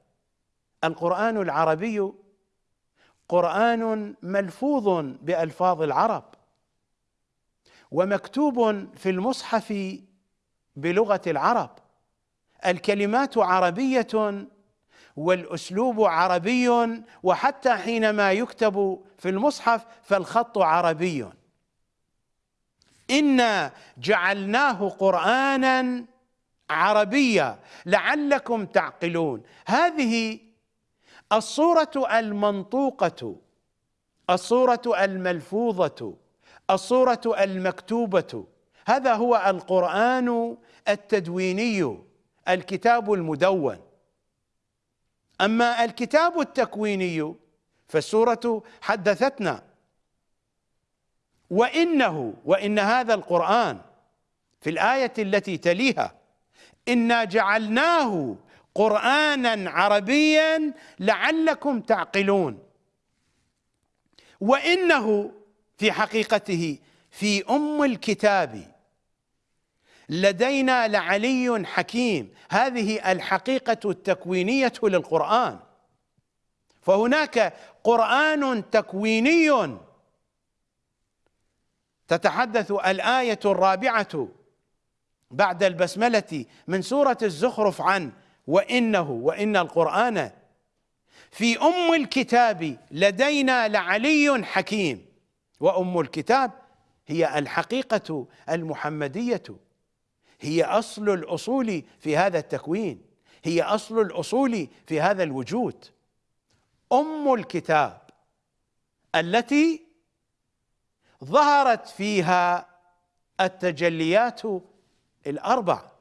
القرآن العربي قرآن ملفوظ بألفاظ العرب ومكتوب في المصحف بلغة العرب. الكلمات عربية والأسلوب عربي وحتى حينما يكتب في المصحف فالخط عربي. إنا جعلناه قرآنا عربية لعلكم تعقلون. هذه الصورة المنطوقة الصورة الملفوظة الصورة المكتوبة هذا هو القرآن التدويني الكتاب المدون. أما الكتاب التكويني فالسورة حدثتنا. وإنه وإن هذا القرآن في الآية التي تليها إنا جعلناه قرآنا عربيا لعلكم تعقلون. وإنه في حقيقته في أم الكتاب. لدينا لعلي حكيم. هذه الحقيقة التكوينية للقرآن. فهناك قرآن تكويني تتحدث الآية الرابعة بعد البسملة من سورة الزخرف عن وإنه وإن القرآن في أم الكتاب لدينا لعلي حكيم. وأم الكتاب هي الحقيقة المحمدية. هي أصل الأصول في هذا التكوين هي أصل الأصول في هذا الوجود. أم الكتاب التي ظهرت فيها التجليات الأربع.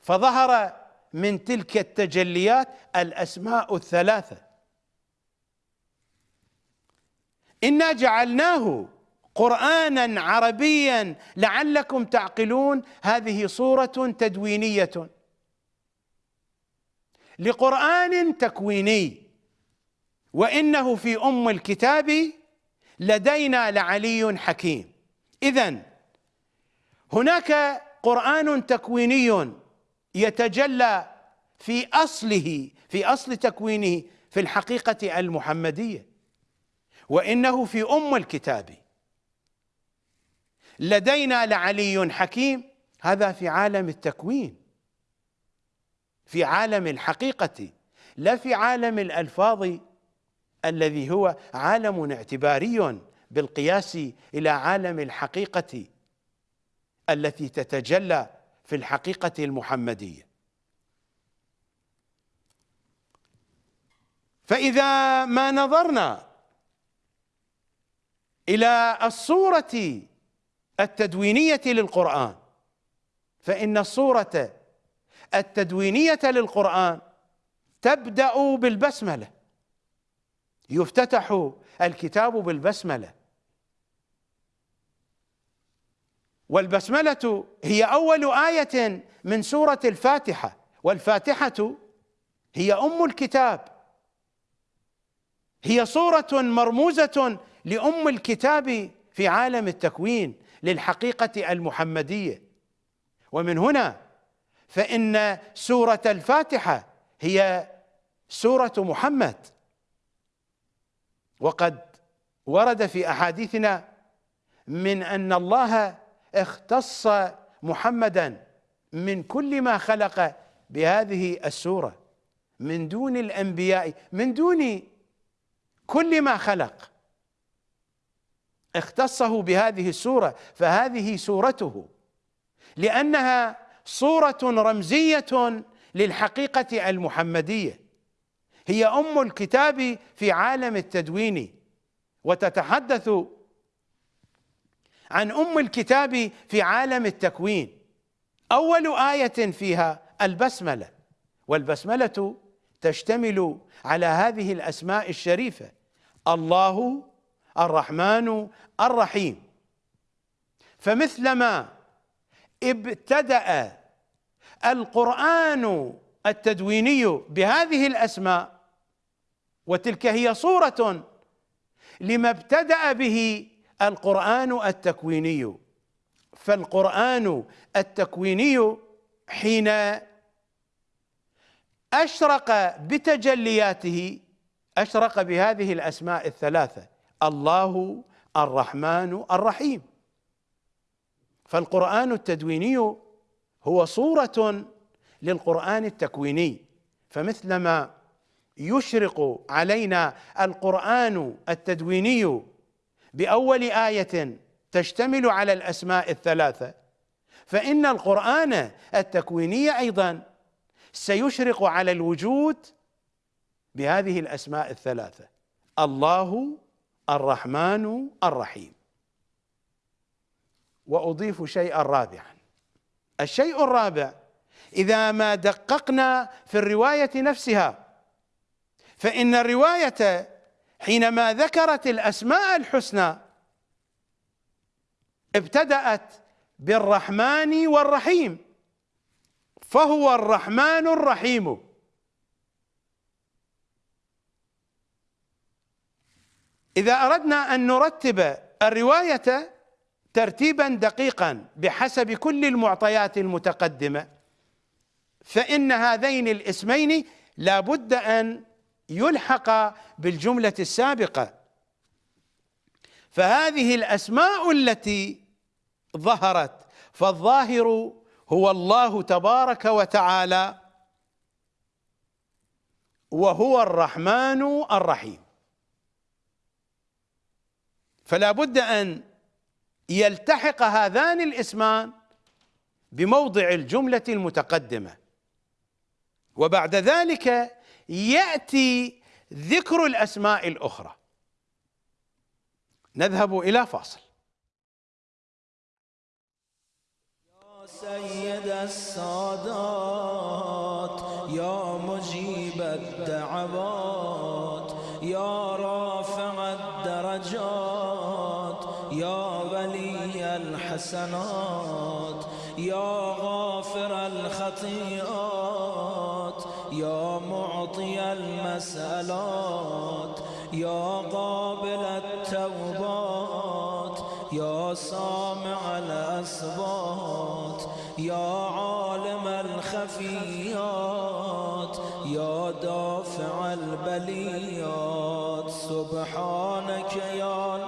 فظهر من تلك التجليات الأسماء الثلاثة. إنا جعلناه قرانا عربيا لعلكم تعقلون هذه صورة تدوينية. لقرآن تكويني وإنه في أم الكتاب لدينا لعلي حكيم. اذا هناك قرآن تكويني يتجلى في أصله في أصل تكوينه في الحقيقة المحمدية. وإنه في أم الكتاب. لدينا لعلي حكيم. هذا في عالم التكوين في عالم الحقيقة لا في عالم الألفاظ الذي هو عالم اعتباري بالقياس إلى عالم الحقيقة التي تتجلى في الحقيقة المحمدية. فإذا ما نظرنا إلى الصورة التدوينية للقرآن. فإن الصورة التدوينية للقرآن تبدأ بالبسملة. يفتتح الكتاب بالبسملة. والبسملة هي أول آية من سورة الفاتحة. والفاتحة هي أم الكتاب. هي صورة مرموزة لأم الكتاب في عالم التكوين. للحقيقة المحمدية. ومن هنا فإن سورة الفاتحة هي سورة محمد. وقد ورد في أحاديثنا من أن الله اختص محمدا من كل ما خلق بهذه السورة من دون الأنبياء من دون كل ما خلق. اختصه بهذه السورة فهذه سورته. لأنها صورة رمزية للحقيقة المحمدية. هي أم الكتاب في عالم التدوين. وتتحدث عن أم الكتاب في عالم التكوين. أول آية فيها البسملة. والبسملة تشتمل على هذه الأسماء الشريفة. الله الرحمن الرحيم. فمثلما ابتدأ القرآن التدويني بهذه الأسماء وتلك هي صورة لما ابتدأ به القرآن التكويني. فالقرآن التكويني حين أشرق بتجلياته أشرق بهذه الأسماء الثلاثة الله الرحمن الرحيم. فالقرآن التدويني هو صورة للقرآن التكويني. فمثلما يشرق علينا القرآن التدويني بأول آية تشتمل على الأسماء الثلاثة فإن القرآن التكويني أيضا سيشرق على الوجود بهذه الأسماء الثلاثة الله الرحمن الرحيم. وأضيف شيئا رابعا الشيء الرابع إذا ما دققنا في الرواية نفسها فإن الرواية حينما ذكرت الأسماء الحسنى ابتدأت بالرحمن والرحيم فهو الرحمن الرحيم. إذا أردنا أن نرتب الرواية ترتيبا دقيقا بحسب كل المعطيات المتقدمة فإن هذين الاسمين لا بد أن يلحق بالجملة السابقة. فهذه الأسماء التي ظهرت فالظاهر هو الله تبارك وتعالى وهو الرحمن الرحيم. فلا بد أن يلتحق هذان الاسمان بموضع الجملة المتقدمة. وبعد ذلك يأتي ذكر الأسماء الأخرى. نذهب إلى فاصل. يا سيد السادات يا مجيب الدعوات يا رافع الحسنات يا غافر الخطيئات يا معطي المسألات يا قابل التوبات يا سامع الأصوات يا عالم الخفيات يا دافع البليات. سبحانك يا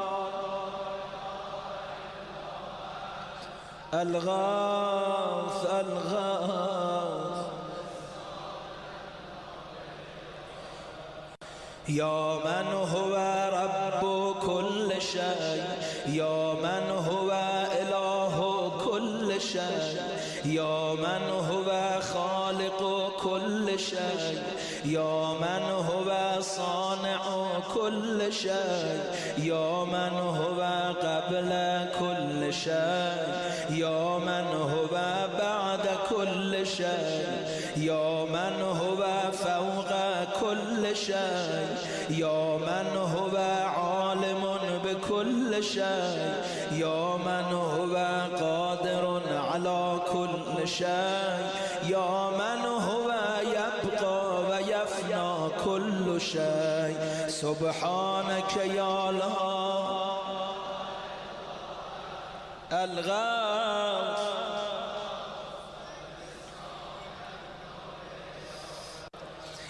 الغاث الغاث. يا من هو رب كل شيء يا من هو إله كل شيء يا من هو خالق كل شيء يا من هو صانع كل شيء يا من هو قبل كل شيء. شيء. يا من هو عالم بكل شيء. يا من هو قادر على كل شيء. يا من هو يبقى ويفنى كل شيء. سبحانك يا الله الغاث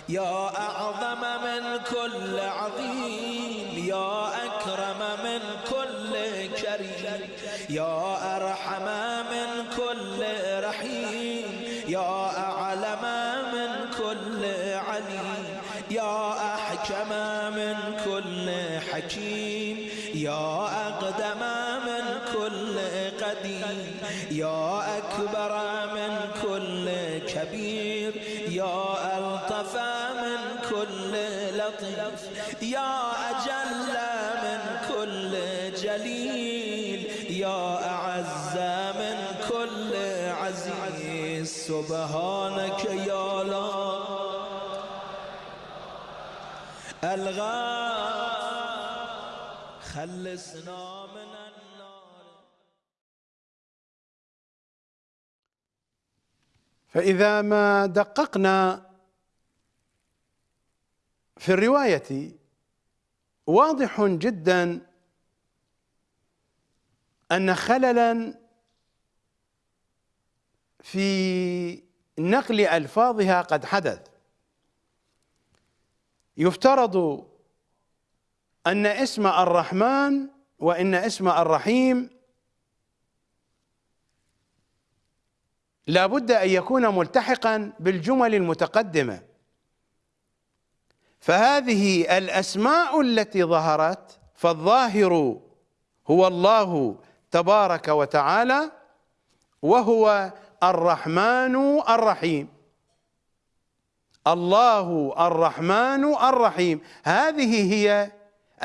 يا أعظم من كل عظيم يا أكرم من كل كريم يا أرحم من كل رحيم يا أعلم من كل عليم يا أحكم من كل حكيم. سبحانك يا لا الغار خلصنا من النار. فإذا ما دققنا في الرواية واضح جدا أن خللا في نقل ألفاظها قد حدث. يفترض أن اسم الرحمن وإن اسم الرحيم لا بد أن يكون ملتحقا بالجمل المتقدمة. فهذه الأسماء التي ظهرت فالظاهر هو الله تبارك وتعالى وهو الرحمن الرحيم. الله الرحمن الرحيم. هذه هي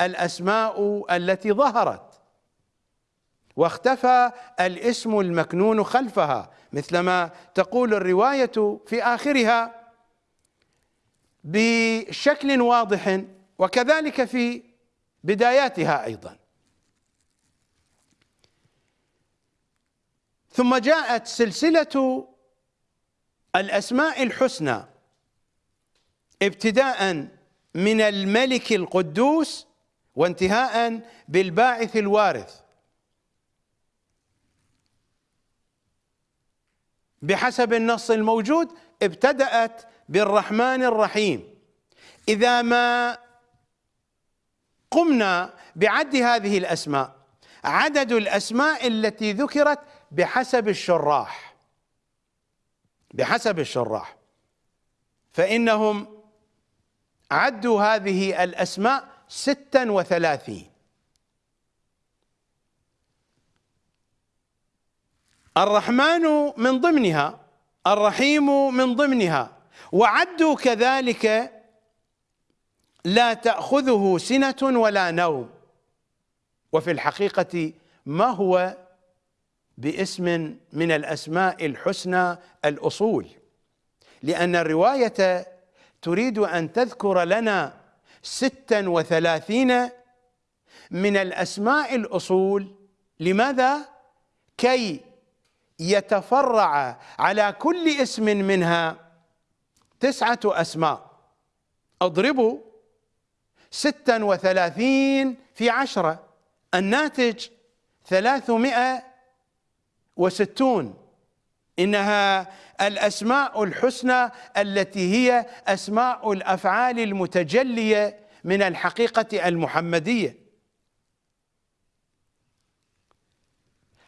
الأسماء التي ظهرت. واختفى الاسم المكنون خلفها مثلما تقول الرواية في آخرها بشكل واضح وكذلك في بداياتها أيضا. ثم جاءت سلسلة الأسماء الحسنى ابتداء من الملك القدوس وانتهاء بالباعث الوارث. بحسب النص الموجود ابتدأت بالرحمن الرحيم. إذا ما قمنا بعد هذه الأسماء عدد الأسماء التي ذكرت بحسب الشراح. بحسب الشراح. فإنهم عدوا هذه الأسماء ستا وثلاثين. الرحمن من ضمنها الرحيم من ضمنها. وعدوا كذلك لا تأخذه سنة ولا نوم. وفي الحقيقة ما هو باسم من الأسماء الحسنى الأصول. لأن الرواية تريد أن تذكر لنا ستا وثلاثين من الأسماء الأصول. لماذا؟ كي يتفرع على كل اسم منها تسعة أسماء. أضربوا ستا وثلاثين في عشرة. الناتج ثلاثمائة وستون. إنها الأسماء الحسنى التي هي أسماء الأفعال المتجلية من الحقيقة المحمدية.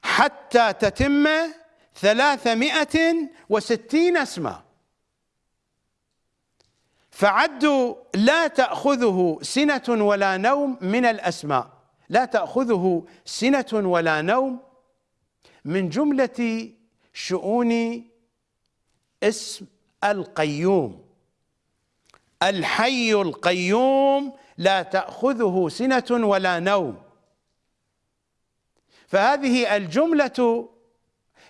حتى تتم ثلاثمائة وستين اسما فعدوا لا تأخذه سنة ولا نوم من الأسماء. لا تأخذه سنة ولا نوم من جملة شؤون اسم القيوم. الحي القيوم لا تأخذه سنة ولا نوم. فهذه الجملة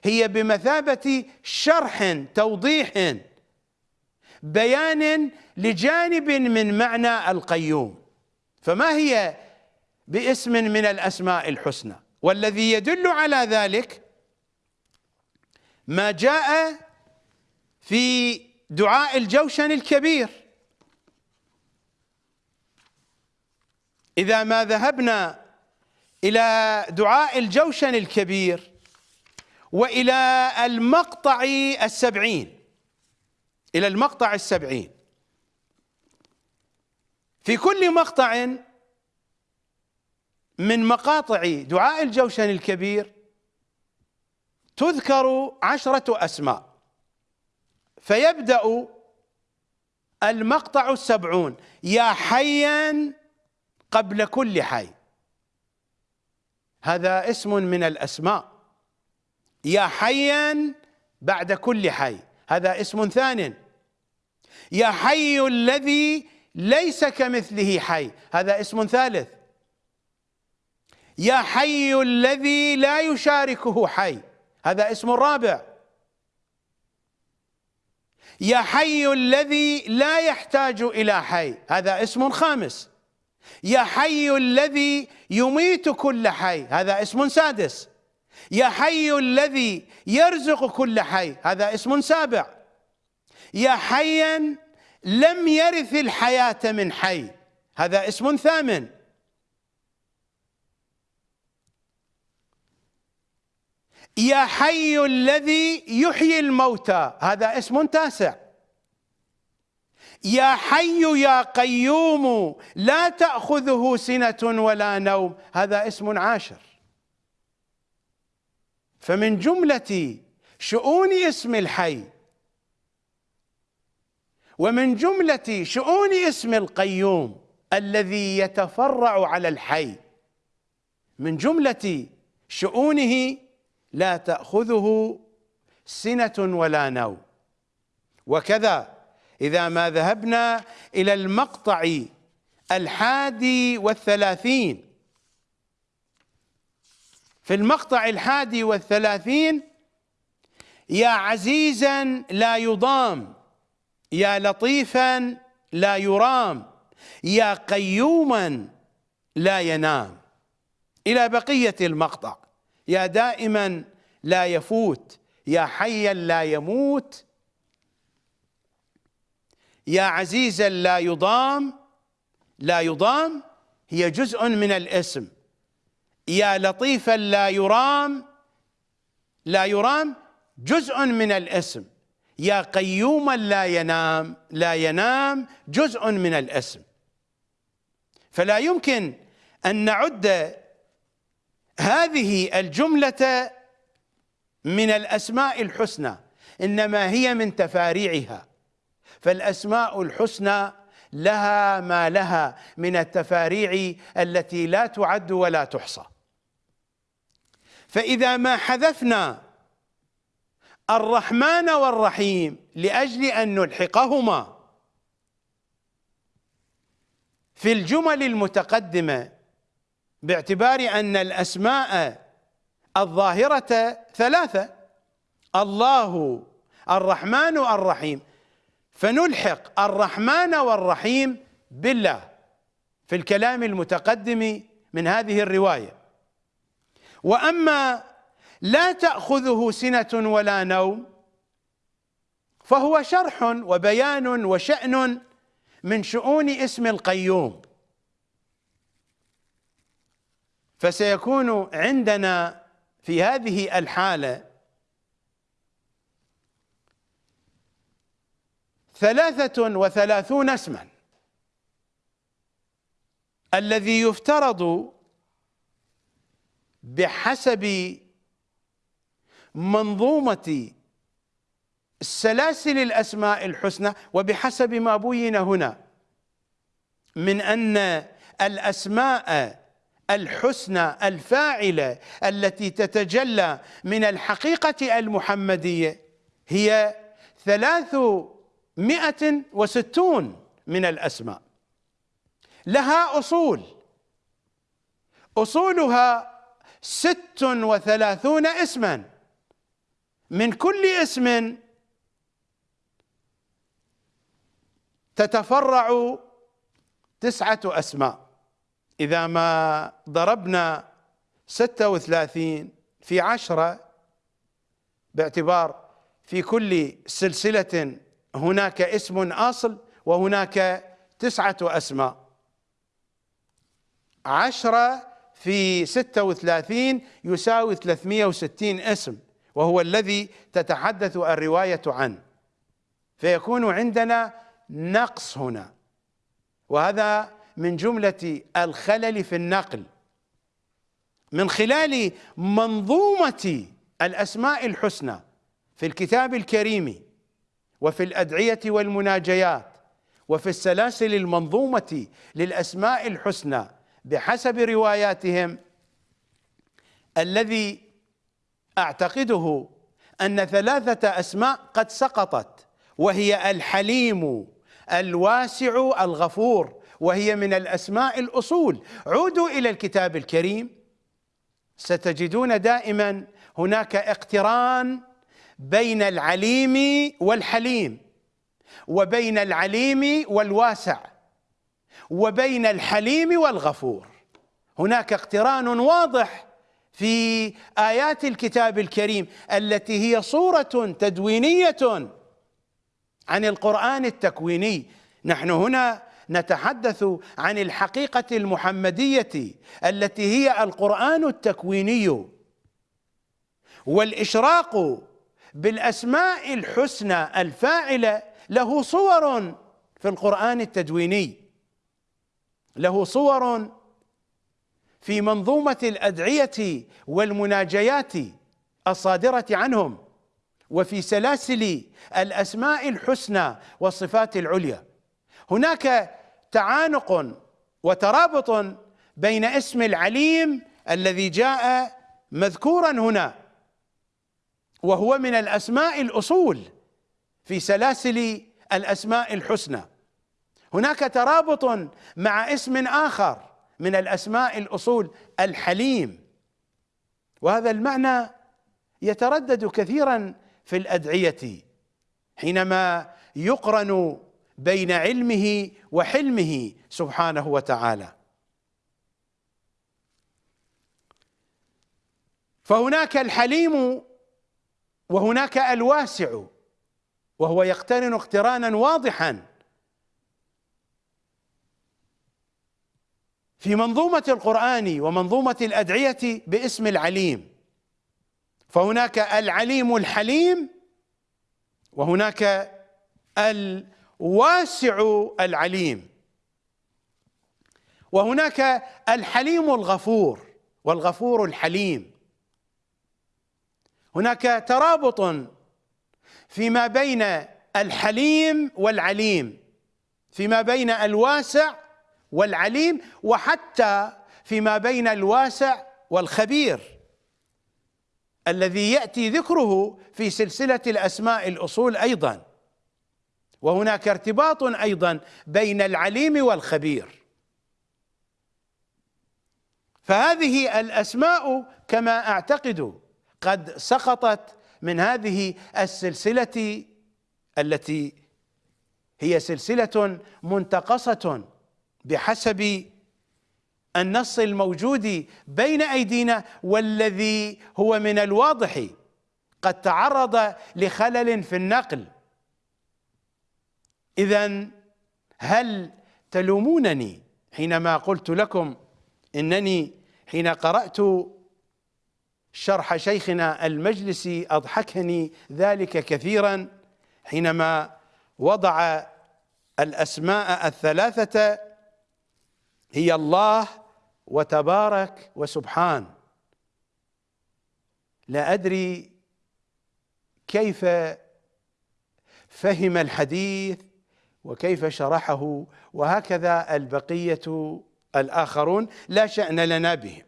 هي بمثابة شرح توضيح بيان لجانب من معنى القيوم. فما هي باسم من الأسماء الحسنى؟ والذي يدل على ذلك ما جاء في دعاء الجوشن الكبير. إذا ما ذهبنا إلى دعاء الجوشن الكبير وإلى المقطع السبعين. إلى المقطع السبعين. في كل مقطع من مقاطع دعاء الجوشن الكبير تذكر عشرة أسماء. فيبدأ المقطع السبعون. يا حيا قبل كل حي. هذا اسم من الأسماء. يا حيا بعد كل حي. هذا اسم ثان. يا حي الذي ليس كمثله حي. هذا اسم ثالث. يا حي الذي لا يشاركه حي. هذا اسم رابع يا حي الذي لا يحتاج إلى حي هذا اسم خامس. يا حي الذي يميت كل حي هذا اسم سادس. يا حي الذي يرزق كل حي هذا اسم سابع. يا حيا لم يرث الحياة من حي هذا اسم ثامن. يا حي الذي يحيي الموتى. هذا اسم تاسع. يا حي يا قيوم لا تأخذه سنة ولا نوم. هذا اسم عاشر. فمن جملة شؤون اسم الحي ومن جملة شؤون اسم القيوم الذي يتفرع على الحي من جملة شؤونه لا تأخذه سنة ولا نوم. وكذا إذا ما ذهبنا إلى المقطع الحادي والثلاثين. في المقطع الحادي والثلاثين يا عزيزا لا يضام يا لطيفا لا يرام يا قيوما لا ينام. إلى بقية المقطع. يا دائما لا يفوت يا حيا لا يموت يا عزيزا لا يضام لا يضام هي جزء من الاسم. يا لطيفا لا يرام لا يرام جزء من الاسم. يا قيوما لا ينام لا ينام جزء من الاسم. فلا يمكن أن نعد هذه الجملة من الأسماء الحسنى إنما هي من تفاريعها. فالأسماء الحسنى لها ما لها من التفاريع التي لا تعد ولا تحصى. فإذا ما حذفنا الرحمن والرحيم لأجل أن نلحقهما في الجمل المتقدمة باعتبار أن الأسماء الظاهرة ثلاثة الله الرحمن الرحيم. فنلحق الرحمن والرحيم بالله في الكلام المتقدم من هذه الرواية. وأما لا تأخذه سنة ولا نوم فهو شرح وبيان وشأن من شؤون اسم القيوم. فسيكون عندنا في هذه الحالة ثلاثة وثلاثون اسما. الذي يفترض بحسب منظومة سلاسل الأسماء الحسنى وبحسب ما بين هنا من أن الأسماء الحسنى الفاعلة التي تتجلى من الحقيقة المحمدية هي ثلاثمائة وستون من الأسماء. لها أصول. أصولها ست وثلاثون اسما. من كل اسم تتفرع تسعة أسماء. إذا ما ضربنا ستة وثلاثين في عشرة باعتبار في كل سلسلة هناك اسم أصل وهناك تسعة أسماء. عشرة في ستة وثلاثين يساوي ثلاثمية وستين اسم وهو الذي تتحدث الرواية عنه. فيكون عندنا نقص هنا وهذا من جملة الخلل في النقل. من خلال منظومة الأسماء الحسنى في الكتاب الكريم وفي الأدعية والمناجيات وفي السلاسل المنظومة للأسماء الحسنى بحسب رواياتهم الذي أعتقده أن ثلاثة أسماء قد سقطت وهي الحليم الواسع الغفور. وهي من الأسماء الأصول. عودوا إلى الكتاب الكريم. ستجدون دائما هناك اقتران بين العليم والحليم وبين العليم والواسع وبين الحليم والغفور. هناك اقتران واضح في آيات الكتاب الكريم التي هي صورة تدوينية عن القرآن التكويني. نحن هنا نتحدث عن الحقيقة المحمدية التي هي القرآن التكويني. والإشراق بالأسماء الحسنى الفاعلة له صور في القرآن التدويني. له صور في منظومة الأدعية والمناجيات الصادرة عنهم وفي سلاسل الأسماء الحسنى والصفات العليا. هناك تعانق وترابط بين اسم العليم الذي جاء مذكورا هنا وهو من الأسماء الأصول في سلاسل الأسماء الحسنى. هناك ترابط مع اسم آخر من الأسماء الأصول الحليم. وهذا المعنى يتردد كثيرا في الأدعية حينما يقرن بين علمه وحلمه سبحانه وتعالى. فهناك الحليم وهناك الواسع وهو يقترن اقترانا واضحا. في منظومة القرآن ومنظومة الأدعية باسم العليم فهناك العليم الحليم وهناك الواسع العليم. وهناك الحليم الغفور والغفور الحليم. هناك ترابط فيما بين الحليم والعليم فيما بين الواسع والعليم وحتى فيما بين الواسع والخبير الذي يأتي ذكره في سلسلة الأسماء الأصول أيضا. وهناك ارتباط أيضا بين العليم والخبير. فهذه الأسماء كما أعتقد قد سقطت من هذه السلسلة التي هي سلسلة منتقصة بحسب النص الموجود بين أيدينا والذي هو من الواضح قد تعرض لخلل في النقل. اذا هل تلومونني حينما قلت لكم إنني حين قرأت شرح شيخنا المجلسي أضحكني ذلك كثيرا حينما وضع الأسماء الثلاثة هي الله وتبارك وسبحان. لا أدري كيف فهم الحديث وكيف شرحه وهكذا البقية الآخرون لا شأن لنا بهم.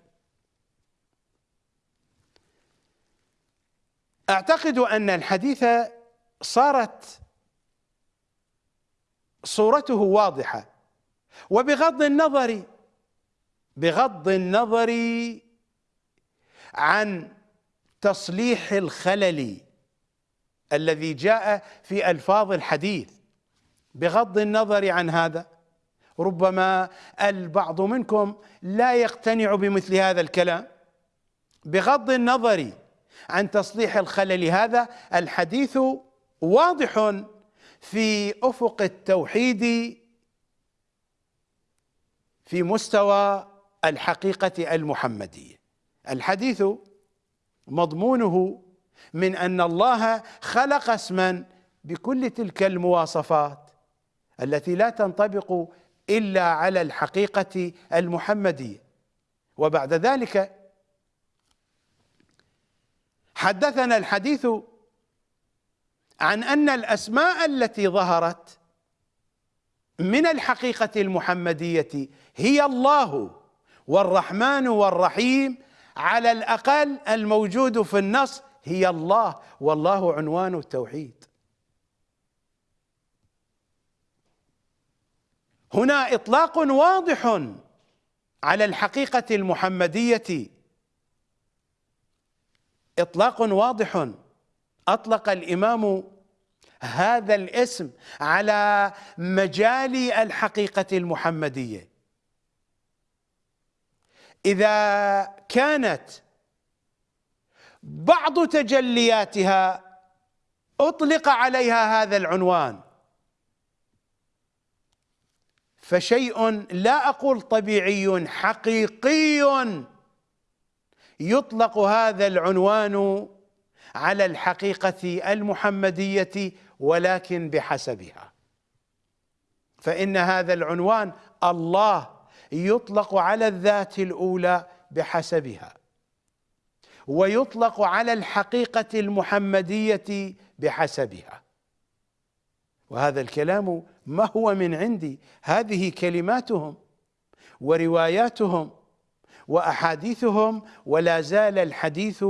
أعتقد أن الحديث صارت صورته واضحة وبغض النظر بغض النظر عن تصليح الخلل الذي جاء في ألفاظ الحديث. بغض النظر عن هذا ربما البعض منكم لا يقتنع بمثل هذا الكلام. بغض النظر عن تصليح الخلل هذا الحديث واضح في أفق التوحيد في مستوى الحقيقة المحمدية. الحديث مضمونه من أن الله خلق اسما بكل تلك المواصفات. التي لا تنطبق إلا على الحقيقة المحمدية. وبعد ذلك حدثنا الحديث عن أن الأسماء التي ظهرت من الحقيقة المحمدية هي الله والرحمن والرحيم على الأقل الموجود في النص هي الله والله عنوان التوحيد. هنا إطلاق واضح على الحقيقة المحمدية. إطلاق واضح. أطلق الإمام هذا الاسم على مجال الحقيقة المحمدية. إذا كانت بعض تجلياتها أطلق عليها هذا العنوان. فشيء لا أقول طبيعي حقيقي. يطلق هذا العنوان على الحقيقة المحمدية ولكن بحسبها. فإن هذا العنوان الله يطلق على الذات الأولى بحسبها ويطلق على الحقيقة المحمدية بحسبها. وهذا الكلام ما هو من عندي؟ هذه كلماتهم ورواياتهم وأحاديثهم ولا زال الحديث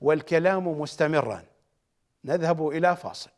والكلام مستمرا. نذهب إلى فاصل.